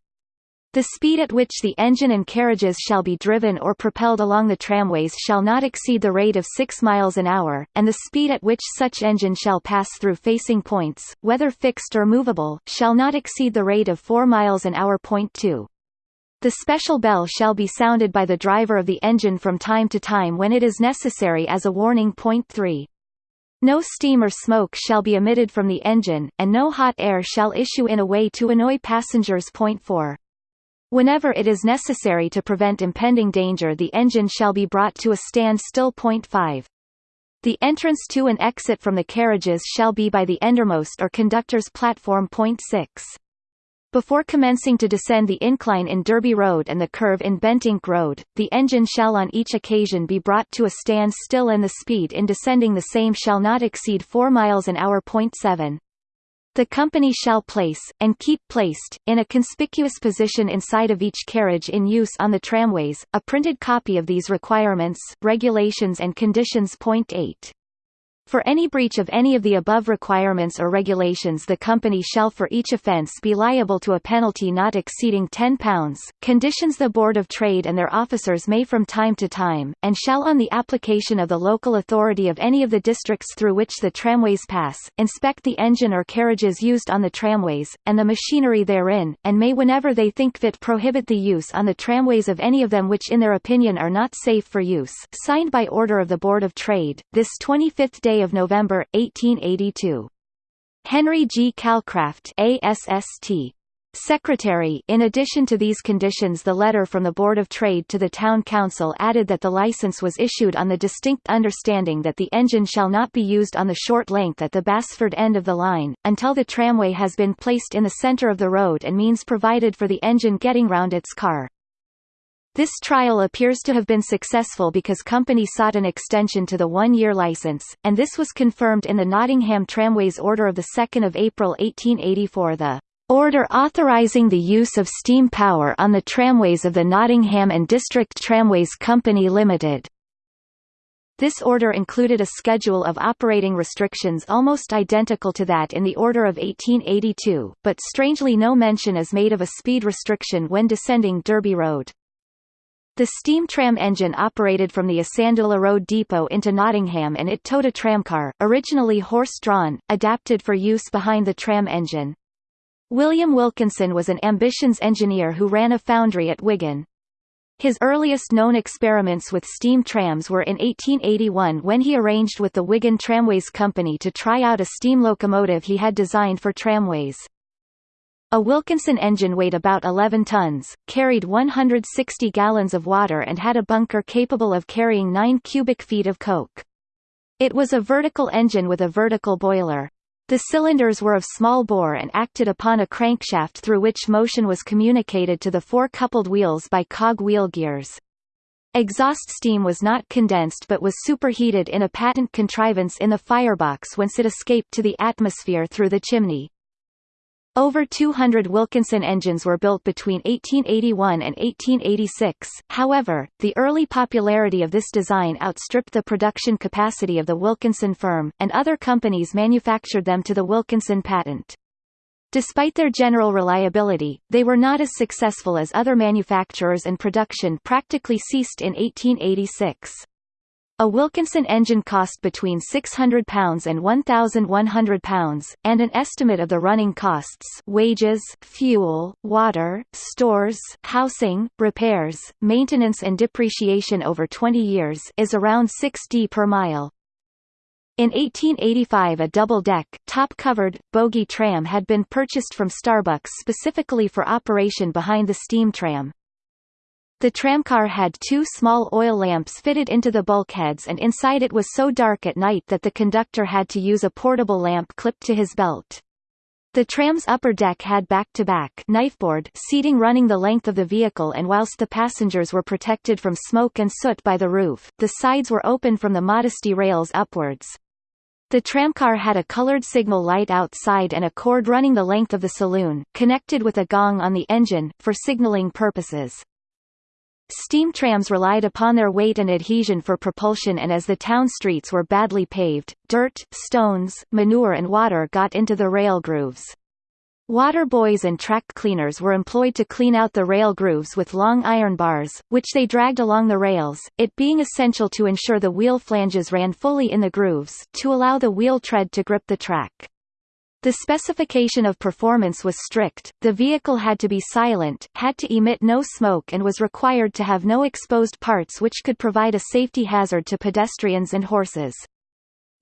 A: the speed at which the engine and carriages shall be driven or propelled along the tramways shall not exceed the rate of 6 miles an hour, and the speed at which such engine shall pass through facing points, whether fixed or movable, shall not exceed the rate of 4 miles an hour. Point 2. The special bell shall be sounded by the driver of the engine from time to time when it is necessary as a warning. Point 3. No steam or smoke shall be emitted from the engine, and no hot air shall issue in a way to annoy passengers. Point 4. Whenever it is necessary to prevent impending danger the engine shall be brought to a standstill. Point 5. The entrance to and exit from the carriages shall be by the endermost or conductor's platform. Point 6. Before commencing to descend the incline in Derby Road and the curve in Bentinck Road, the engine shall on each occasion be brought to a standstill and the speed in descending the same shall not exceed 4 miles an hour. Point 7. The company shall place, and keep placed, in a conspicuous position inside of each carriage in use on the tramways, a printed copy of these requirements, regulations and conditions. Point 8. For any breach of any of the above requirements or regulations the company shall for each offence be liable to a penalty not exceeding £10. Conditions The Board of Trade and their officers may from time to time, and shall on the application of the local authority of any of the districts through which the tramways pass, inspect the engine or carriages used on the tramways, and the machinery therein, and may whenever they think fit prohibit the use on the tramways of any of them which in their opinion are not safe for use. Signed by order of the Board of Trade, this 25th day of November, 1882. Henry G. Calcraft ASST. Secretary In addition to these conditions the letter from the Board of Trade to the Town Council added that the license was issued on the distinct understanding that the engine shall not be used on the short length at the Basford end of the line, until the tramway has been placed in the centre of the road and means provided for the engine getting round its car. This trial appears to have been successful because company sought an extension to the one-year license, and this was confirmed in the Nottingham Tramways Order of 2 April 1884 the Order authorising the use of steam power on the tramways of the Nottingham and District Tramways Company Limited. This order included a schedule of operating restrictions almost identical to that in the Order of 1882, but strangely no mention is made of a speed restriction when descending Derby Road. The steam tram engine operated from the Isandula Road depot into Nottingham and it towed a tramcar, originally horse-drawn, adapted for use behind the tram engine. William Wilkinson was an ambitions engineer who ran a foundry at Wigan. His earliest known experiments with steam trams were in 1881 when he arranged with the Wigan Tramways Company to try out a steam locomotive he had designed for tramways. A Wilkinson engine weighed about 11 tons, carried 160 gallons of water and had a bunker capable of carrying 9 cubic feet of coke. It was a vertical engine with a vertical boiler. The cylinders were of small bore and acted upon a crankshaft through which motion was communicated to the four coupled wheels by cog wheel gears. Exhaust steam was not condensed but was superheated in a patent contrivance in the firebox whence it escaped to the atmosphere through the chimney. Over 200 Wilkinson engines were built between 1881 and 1886, however, the early popularity of this design outstripped the production capacity of the Wilkinson firm, and other companies manufactured them to the Wilkinson patent. Despite their general reliability, they were not as successful as other manufacturers and production practically ceased in 1886. A Wilkinson engine cost between £600 and £1,100, and an estimate of the running costs wages, fuel, water, stores, housing, repairs, maintenance and depreciation over 20 years is around 6d per mile. In 1885 a double-deck, top-covered, bogie tram had been purchased from Starbucks specifically for operation behind the steam tram. The tramcar had two small oil lamps fitted into the bulkheads and inside it was so dark at night that the conductor had to use a portable lamp clipped to his belt. The tram's upper deck had back-to-back -back knifeboard seating running the length of the vehicle and whilst the passengers were protected from smoke and soot by the roof, the sides were open from the modesty rails upwards. The tramcar had a colored signal light outside and a cord running the length of the saloon, connected with a gong on the engine, for signaling purposes. Steam trams relied upon their weight and adhesion for propulsion and as the town streets were badly paved, dirt, stones, manure and water got into the rail grooves. Water boys and track cleaners were employed to clean out the rail grooves with long iron bars, which they dragged along the rails, it being essential to ensure the wheel flanges ran fully in the grooves, to allow the wheel tread to grip the track. The specification of performance was strict, the vehicle had to be silent, had to emit no smoke and was required to have no exposed parts which could provide a safety hazard to pedestrians and horses.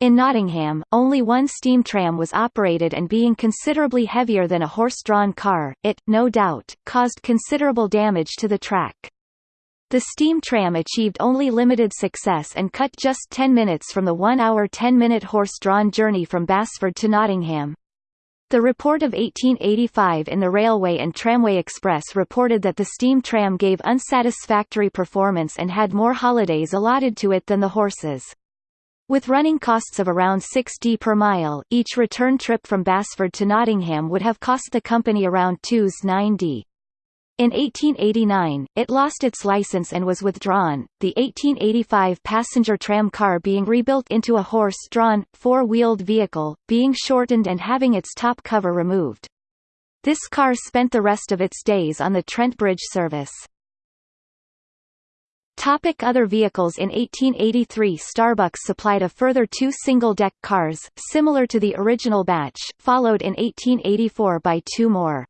A: In Nottingham, only one steam tram was operated and being considerably heavier than a horse-drawn car, it, no doubt, caused considerable damage to the track. The steam tram achieved only limited success and cut just 10 minutes from the one-hour 10-minute horse-drawn journey from Basford to Nottingham. The report of 1885 in the Railway and Tramway Express reported that the steam tram gave unsatisfactory performance and had more holidays allotted to it than the horses. With running costs of around 6d per mile, each return trip from Basford to Nottingham would have cost the company around 2s 9d. In 1889, it lost its license and was withdrawn, the 1885 passenger tram car being rebuilt into a horse-drawn, four-wheeled vehicle, being shortened and having its top cover removed. This car spent the rest of its days on the Trent Bridge service. Topic other vehicles In 1883 Starbucks supplied a further two single-deck cars, similar to the original batch, followed in 1884 by two more.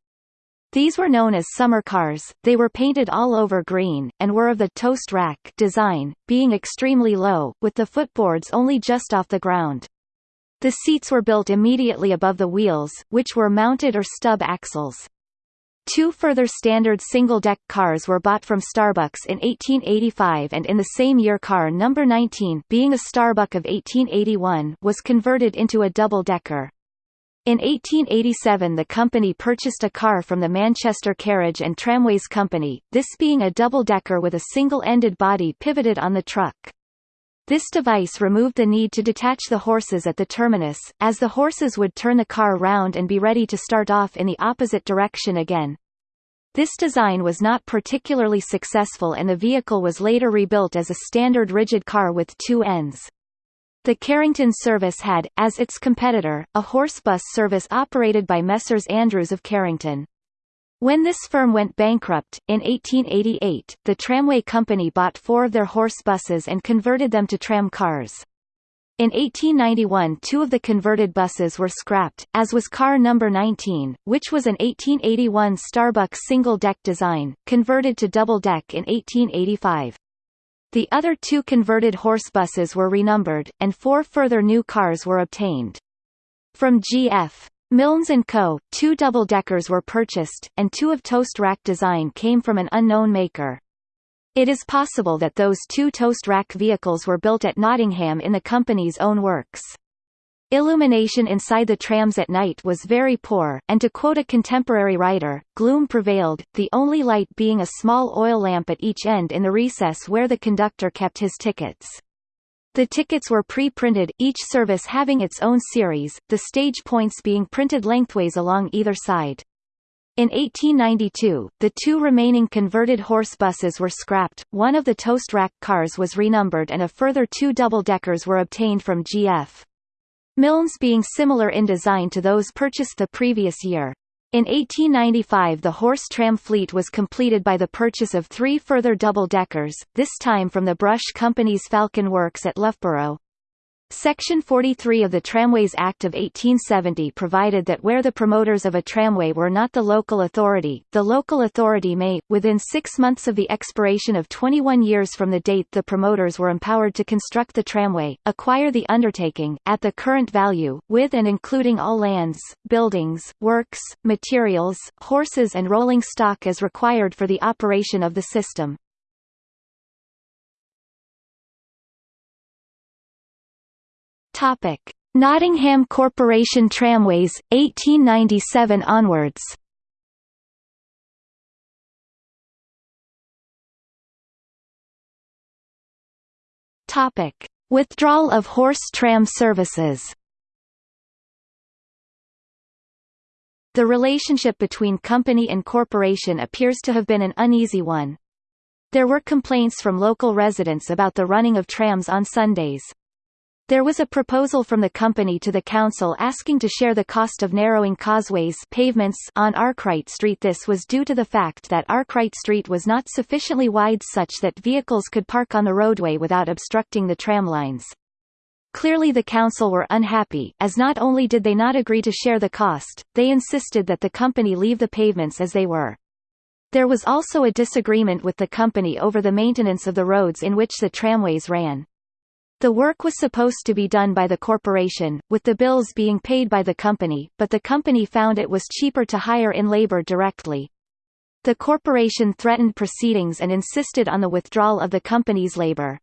A: These were known as summer cars, they were painted all over green, and were of the toast rack design, being extremely low, with the footboards only just off the ground. The seats were built immediately above the wheels, which were mounted or stub axles. Two further standard single-deck cars were bought from Starbucks in 1885 and in the same year car number 19 being a Starbuck of 1881 was converted into a double-decker. In 1887 the company purchased a car from the Manchester Carriage and Tramways Company, this being a double-decker with a single-ended body pivoted on the truck. This device removed the need to detach the horses at the terminus, as the horses would turn the car round and be ready to start off in the opposite direction again. This design was not particularly successful and the vehicle was later rebuilt as a standard rigid car with two ends. The Carrington service had, as its competitor, a horse bus service operated by Messrs. Andrews of Carrington. When this firm went bankrupt, in 1888, the tramway company bought four of their horse buses and converted them to tram cars. In 1891 two of the converted buses were scrapped, as was car number 19, which was an 1881 Starbucks single-deck design, converted to double-deck in 1885. The other two converted horse buses were renumbered, and four further new cars were obtained. From G.F. Milnes & Co., two double-deckers were purchased, and two of toast rack design came from an unknown maker. It is possible that those two toast rack vehicles were built at Nottingham in the company's own works. Illumination inside the trams at night was very poor, and to quote a contemporary writer, gloom prevailed, the only light being a small oil lamp at each end in the recess where the conductor kept his tickets. The tickets were pre-printed, each service having its own series, the stage points being printed lengthways along either side. In 1892, the two remaining converted horse buses were scrapped, one of the toast rack cars was renumbered and a further two double-deckers were obtained from GF. Milnes being similar in design to those purchased the previous year. In 1895 the horse tram fleet was completed by the purchase of three further double-deckers, this time from the Brush Company's Falcon Works at Loughborough. Section 43 of the Tramways Act of 1870 provided that where the promoters of a tramway were not the local authority, the local authority may, within six months of the expiration of 21 years from the date the promoters were empowered to construct the tramway, acquire the undertaking, at the current value, with and including all lands, buildings, works, materials, horses and rolling stock as required for the operation of the system. Topic: Nottingham Corporation Tramways 1897 onwards. Topic: Withdrawal of horse tram services. The relationship between company and corporation appears to have been an uneasy one. There were complaints from local residents about the running of trams on Sundays. There was a proposal from the company to the council asking to share the cost of narrowing causeways pavements on Arkwright Street This was due to the fact that Arkwright Street was not sufficiently wide such that vehicles could park on the roadway without obstructing the tram lines. Clearly the council were unhappy, as not only did they not agree to share the cost, they insisted that the company leave the pavements as they were. There was also a disagreement with the company over the maintenance of the roads in which the tramways ran. The work was supposed to be done by the corporation, with the bills being paid by the company, but the company found it was cheaper to hire in labor directly. The corporation threatened proceedings and insisted on the withdrawal of the company's labor.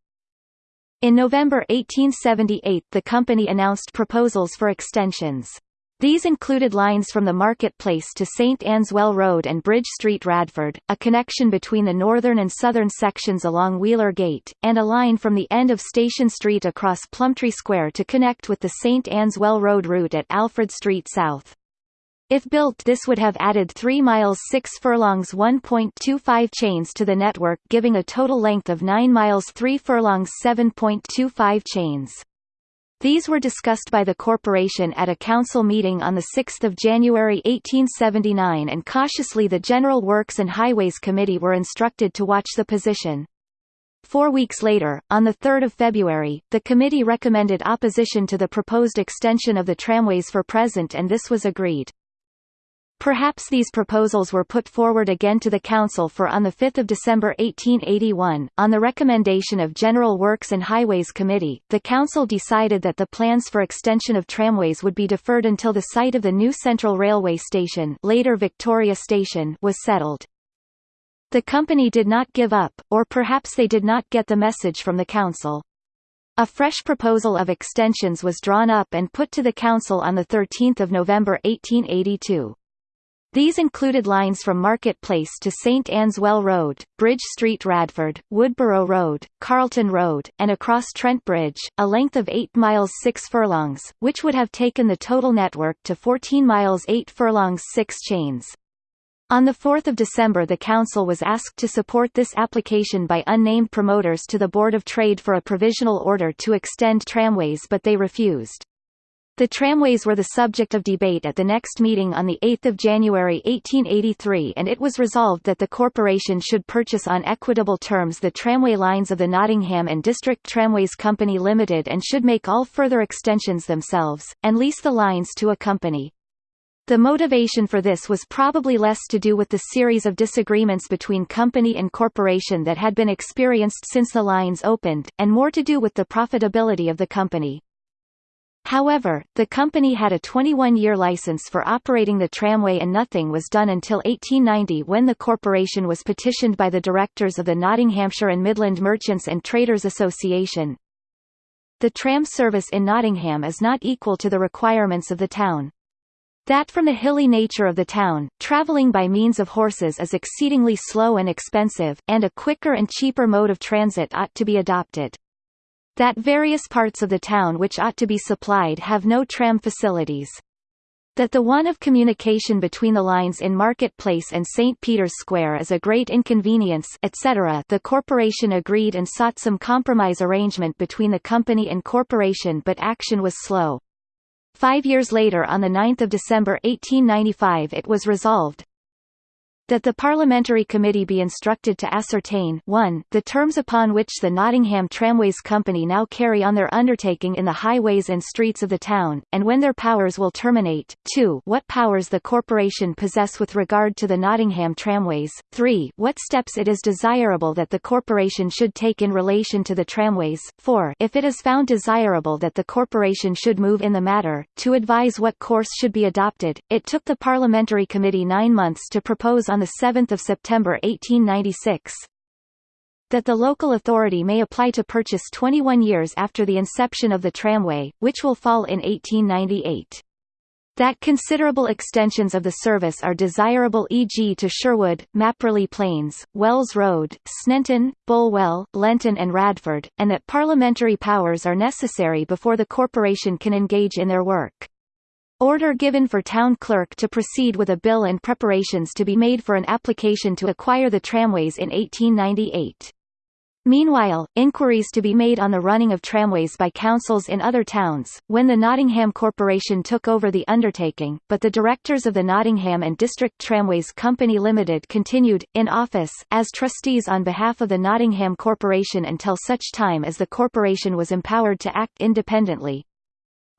A: In November 1878 the company announced proposals for extensions. These included lines from the Marketplace to St Anne's Well Road and Bridge Street Radford, a connection between the northern and southern sections along Wheeler Gate, and a line from the end of Station Street across Plumptre Square to connect with the St Anne's Well Road route at Alfred Street South. If built this would have added 3 miles 6 furlongs 1.25 chains to the network giving a total length of 9 miles 3 furlongs 7.25 chains. These were discussed by the corporation at a council meeting on 6 January 1879 and cautiously the General Works and Highways Committee were instructed to watch the position. Four weeks later, on 3 February, the committee recommended opposition to the proposed extension of the tramways for present and this was agreed. Perhaps these proposals were put forward again to the Council for on 5 December 1881, on the recommendation of General Works and Highways Committee, the Council decided that the plans for extension of tramways would be deferred until the site of the new Central Railway Station, later Victoria Station was settled. The company did not give up, or perhaps they did not get the message from the Council. A fresh proposal of extensions was drawn up and put to the Council on 13 November 1882. These included lines from Market Place to St Anne's Well Road, Bridge Street Radford, Woodborough Road, Carlton Road, and across Trent Bridge, a length of 8 miles 6 furlongs, which would have taken the total network to 14 miles 8 furlongs 6 chains. On 4 December the Council was asked to support this application by unnamed promoters to the Board of Trade for a provisional order to extend tramways but they refused. The tramways were the subject of debate at the next meeting on 8 January 1883 and it was resolved that the corporation should purchase on equitable terms the tramway lines of the Nottingham and District Tramways Company Limited and should make all further extensions themselves, and lease the lines to a company. The motivation for this was probably less to do with the series of disagreements between company and corporation that had been experienced since the lines opened, and more to do with the profitability of the company. However, the company had a 21-year license for operating the tramway and nothing was done until 1890 when the corporation was petitioned by the directors of the Nottinghamshire and Midland Merchants and Traders Association. The tram service in Nottingham is not equal to the requirements of the town. That from the hilly nature of the town, travelling by means of horses is exceedingly slow and expensive, and a quicker and cheaper mode of transit ought to be adopted. That various parts of the town which ought to be supplied have no tram facilities that the want of communication between the lines in Market Place and St. Peter's Square is a great inconvenience etc. The corporation agreed and sought some compromise arrangement between the company and corporation but action was slow. Five years later on 9 December 1895 it was resolved, that the Parliamentary Committee be instructed to ascertain 1, the terms upon which the Nottingham Tramways Company now carry on their undertaking in the highways and streets of the town, and when their powers will terminate, 2, what powers the corporation possess with regard to the Nottingham Tramways, 3, what steps it is desirable that the corporation should take in relation to the tramways, 4, if it is found desirable that the corporation should move in the matter, to advise what course should be adopted. It took the Parliamentary Committee nine months to propose on on 7 September 1896 that the local authority may apply to purchase 21 years after the inception of the tramway, which will fall in 1898. That considerable extensions of the service are desirable e.g. to Sherwood, Mapperley Plains, Wells Road, Sneinton, Bulwell, Lenton and Radford, and that parliamentary powers are necessary before the corporation can engage in their work. Order given for town clerk to proceed with a bill and preparations to be made for an application to acquire the tramways in 1898. Meanwhile, inquiries to be made on the running of tramways by councils in other towns, when the Nottingham Corporation took over the undertaking, but the directors of the Nottingham and District Tramways Company Limited continued, in office, as trustees on behalf of the Nottingham Corporation until such time as the corporation was empowered to act independently.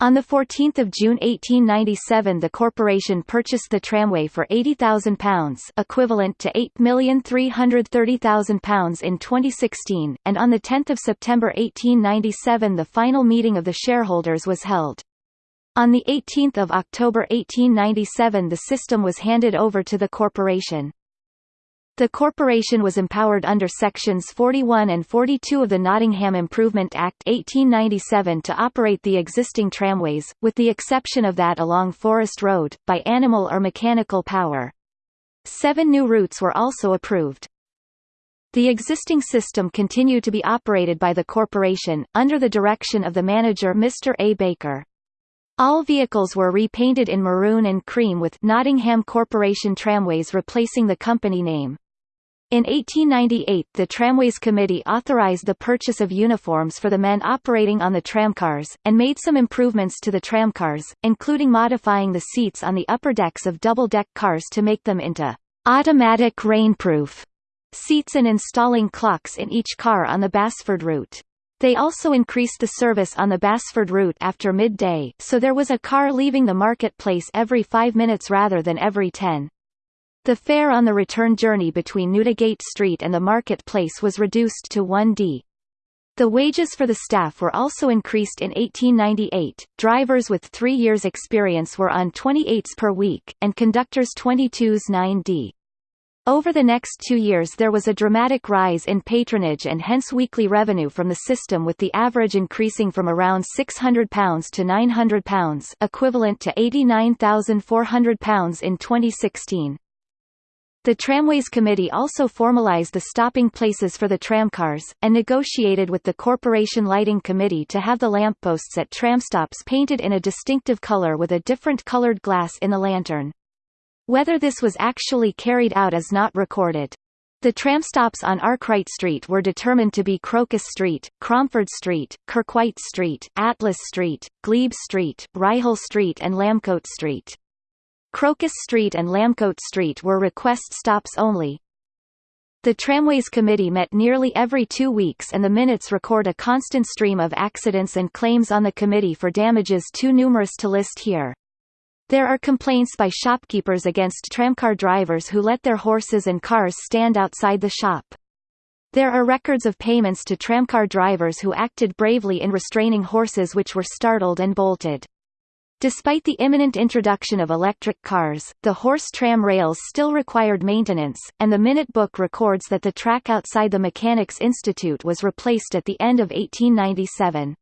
A: On 14 June 1897 the corporation purchased the tramway for £80,000 equivalent to £8,330,000 in 2016, and on 10 September 1897 the final meeting of the shareholders was held. On 18 October 1897 the system was handed over to the corporation. The corporation was empowered under Sections 41 and 42 of the Nottingham Improvement Act 1897 to operate the existing tramways, with the exception of that along Forest Road, by animal or mechanical power. Seven new routes were also approved. The existing system continued to be operated by the corporation, under the direction of the manager Mr. A. Baker. All vehicles were repainted in maroon and cream with Nottingham Corporation Tramways replacing the company name. In 1898 the Tramways Committee authorized the purchase of uniforms for the men operating on the tramcars, and made some improvements to the tramcars, including modifying the seats on the upper decks of double-deck cars to make them into automatic rainproof seats and installing clocks in each car on the Basford route. They also increased the service on the Basford route after midday, so there was a car leaving the marketplace every five minutes rather than every ten. The fare on the return journey between Newdigate Street and the Market Place was reduced to 1d. The wages for the staff were also increased in 1898. Drivers with three years' experience were on 28s per week, and conductors 22s 9d. Over the next two years there was a dramatic rise in patronage and hence weekly revenue from the system with the average increasing from around £600 to £900 equivalent to £89,400 in 2016. The Tramways Committee also formalized the stopping places for the tramcars, and negotiated with the Corporation Lighting Committee to have the lampposts at tramstops painted in a distinctive color with a different colored glass in the lantern. Whether this was actually carried out is not recorded. The tramstops on Arkwright Street were determined to be Crocus Street, Cromford Street, Kirkwhite Street, Atlas Street, Glebe Street, Ryhill Street and Lamcote Street. Crocus Street and Lamcote Street were request stops only. The Tramways Committee met nearly every two weeks and the minutes record a constant stream of accidents and claims on the committee for damages too numerous to list here. There are complaints by shopkeepers against tramcar drivers who let their horses and cars stand outside the shop. There are records of payments to tramcar drivers who acted bravely in restraining horses which were startled and bolted. Despite the imminent introduction of electric cars, the horse tram rails still required maintenance, and the Minute Book records that the track outside the Mechanics Institute was replaced at the end of 1897.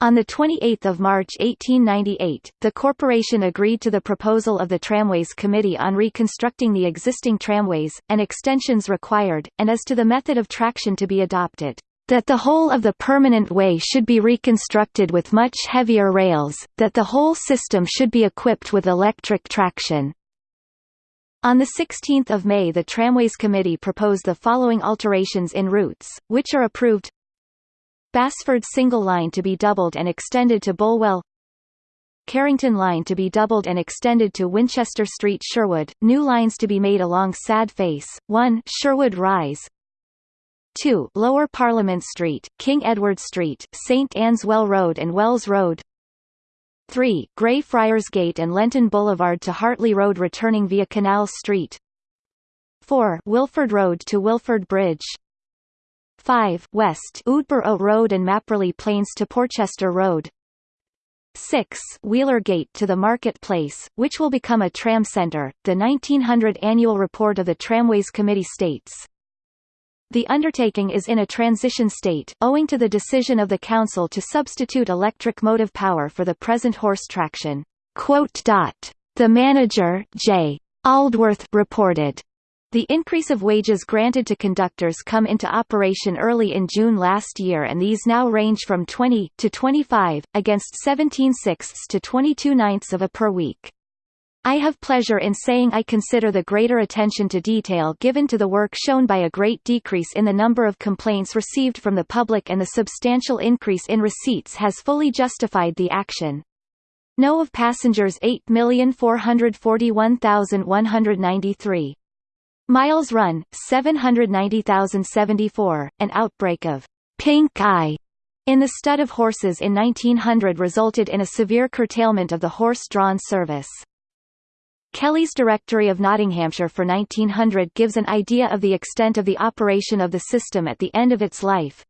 A: On 28 March 1898, the corporation agreed to the proposal of the Tramways Committee on reconstructing the existing tramways, and extensions required, and as to the method of traction to be adopted. That the whole of the permanent way should be reconstructed with much heavier rails, that the whole system should be equipped with electric traction. On 16 May the Tramways Committee proposed the following alterations in routes, which are approved. Basford single line to be doubled and extended to Bulwell Carrington line to be doubled and extended to Winchester Street Sherwood, new lines to be made along Sad Face, 1 Sherwood Rise 2 Lower Parliament Street, King Edward Street, St Anne's Well Road and Wells Road. 3 Greyfriars Gate and Lenton Boulevard to Hartley Road returning via Canal Street. 4 Wilford Road to Wilford Bridge. 5 West Woodborough Road and Mapperley Plains to Porchester Road. 6 Wheeler Gate to the Market Place, which will become a tram centre. The 1900 annual report of the Tramways Committee states, the undertaking is in a transition state, owing to the decision of the Council to substitute electric motive power for the present horse traction. The manager, J. Aldworth, reported, the increase of wages granted to conductors come into operation early in June last year and these now range from 20 to 25, against 17 sixths to 22 ninths of a per week. I have pleasure in saying I consider the greater attention to detail given to the work shown by a great decrease in the number of complaints received from the public and the substantial increase in receipts has fully justified the action. No of passengers 8,441,193. Miles run 790,074. An outbreak of pink eye in the stud of horses in 1900 resulted in a severe curtailment of the horse-drawn service. Kelly's Directory of Nottinghamshire for 1900 gives an idea of the extent of the operation of the system at the end of its life.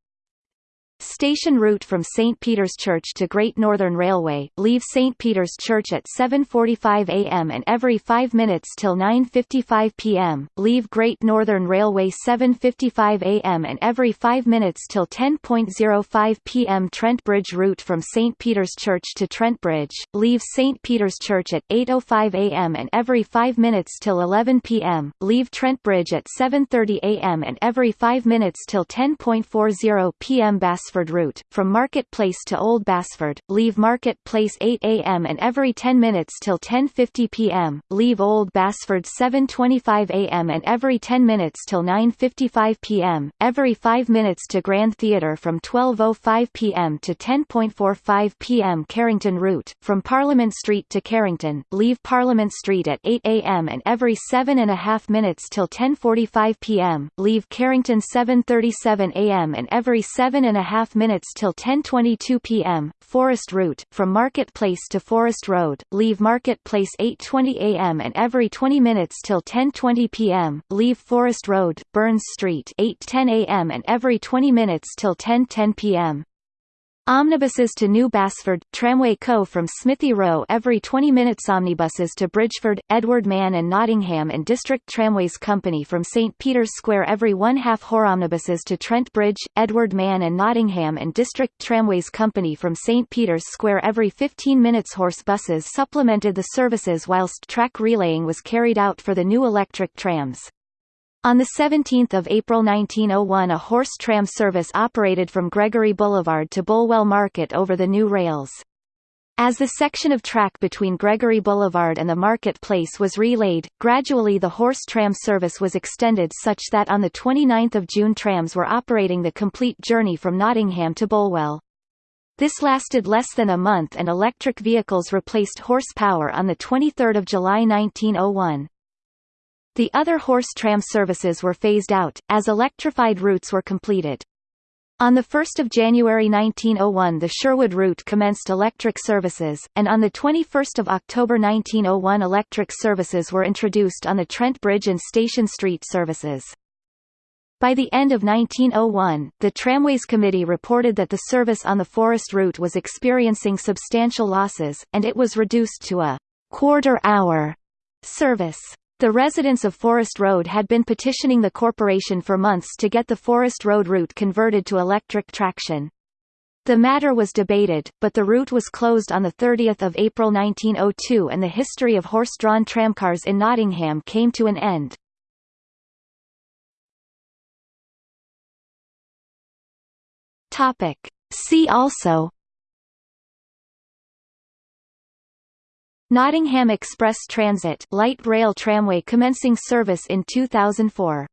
A: Station route from St. Peter's Church to Great Northern Railway, leave St. Peter's Church at 7.45 am and every 5 minutes till 9.55 pm, leave Great Northern Railway 7.55 am and every 5 minutes till 10.05 pm Trent Bridge route from St. Peter's Church to Trent Bridge, leave St. Peter's Church at 8.05 am and every 5 minutes till 11 pm, leave Trent Bridge at 7.30 am and every 5 minutes till 10.40 pm Bass Basford route, from Market Place to Old Basford, leave Market Place 8 am and every 10 minutes till 10.50 pm, leave Old Basford 7.25 am and every 10 minutes till 9.55 pm, every 5 minutes to Grand Theatre from 12.05 pm to 10.45 pm Carrington route, from Parliament Street to Carrington, leave Parliament Street at 8 am and every 7 and a half minutes till 10.45 pm, leave Carrington 7.37 am and every 7 and a half minutes till 10.22 pm, Forest route, from Market Place to Forest Road, leave Market Place 8.20 am and every 20 minutes till 10.20 pm, leave Forest Road, Burns Street 8.10 am and every 20 minutes till 10.10 pm. Omnibuses to New Basford, Tramway Co. from Smithy Row every 20 minutes Omnibuses to Bridgford, Edward Mann and Nottingham and District Tramways Company from St. Peter's Square every one-half Hor Omnibuses to Trent Bridge, Edward Mann and Nottingham and District Tramways Company from St. Peter's Square every 15 minutes Horse buses supplemented the services whilst track relaying was carried out for the new electric trams. On 17 April 1901 a horse tram service operated from Gregory Boulevard to Bulwell Market over the new rails. As the section of track between Gregory Boulevard and the Market Place was relayed, gradually the horse tram service was extended such that on 29 June trams were operating the complete journey from Nottingham to Bulwell. This lasted less than a month and electric vehicles replaced horsepower on 23 July 1901. The other horse tram services were phased out, as electrified routes were completed. On 1 January 1901 the Sherwood route commenced electric services, and on 21 October 1901 electric services were introduced on the Trent Bridge and Station Street services. By the end of 1901, the Tramways Committee reported that the service on the Forest route was experiencing substantial losses, and it was reduced to a quarter-hour service. The residents of Forest Road had been petitioning the corporation for months to get the Forest Road route converted to electric traction. The matter was debated, but the route was closed on 30 April 1902 and the history of horse-drawn tramcars in Nottingham came to an end. See also Nottingham Express Transit light rail tramway commencing service in 2004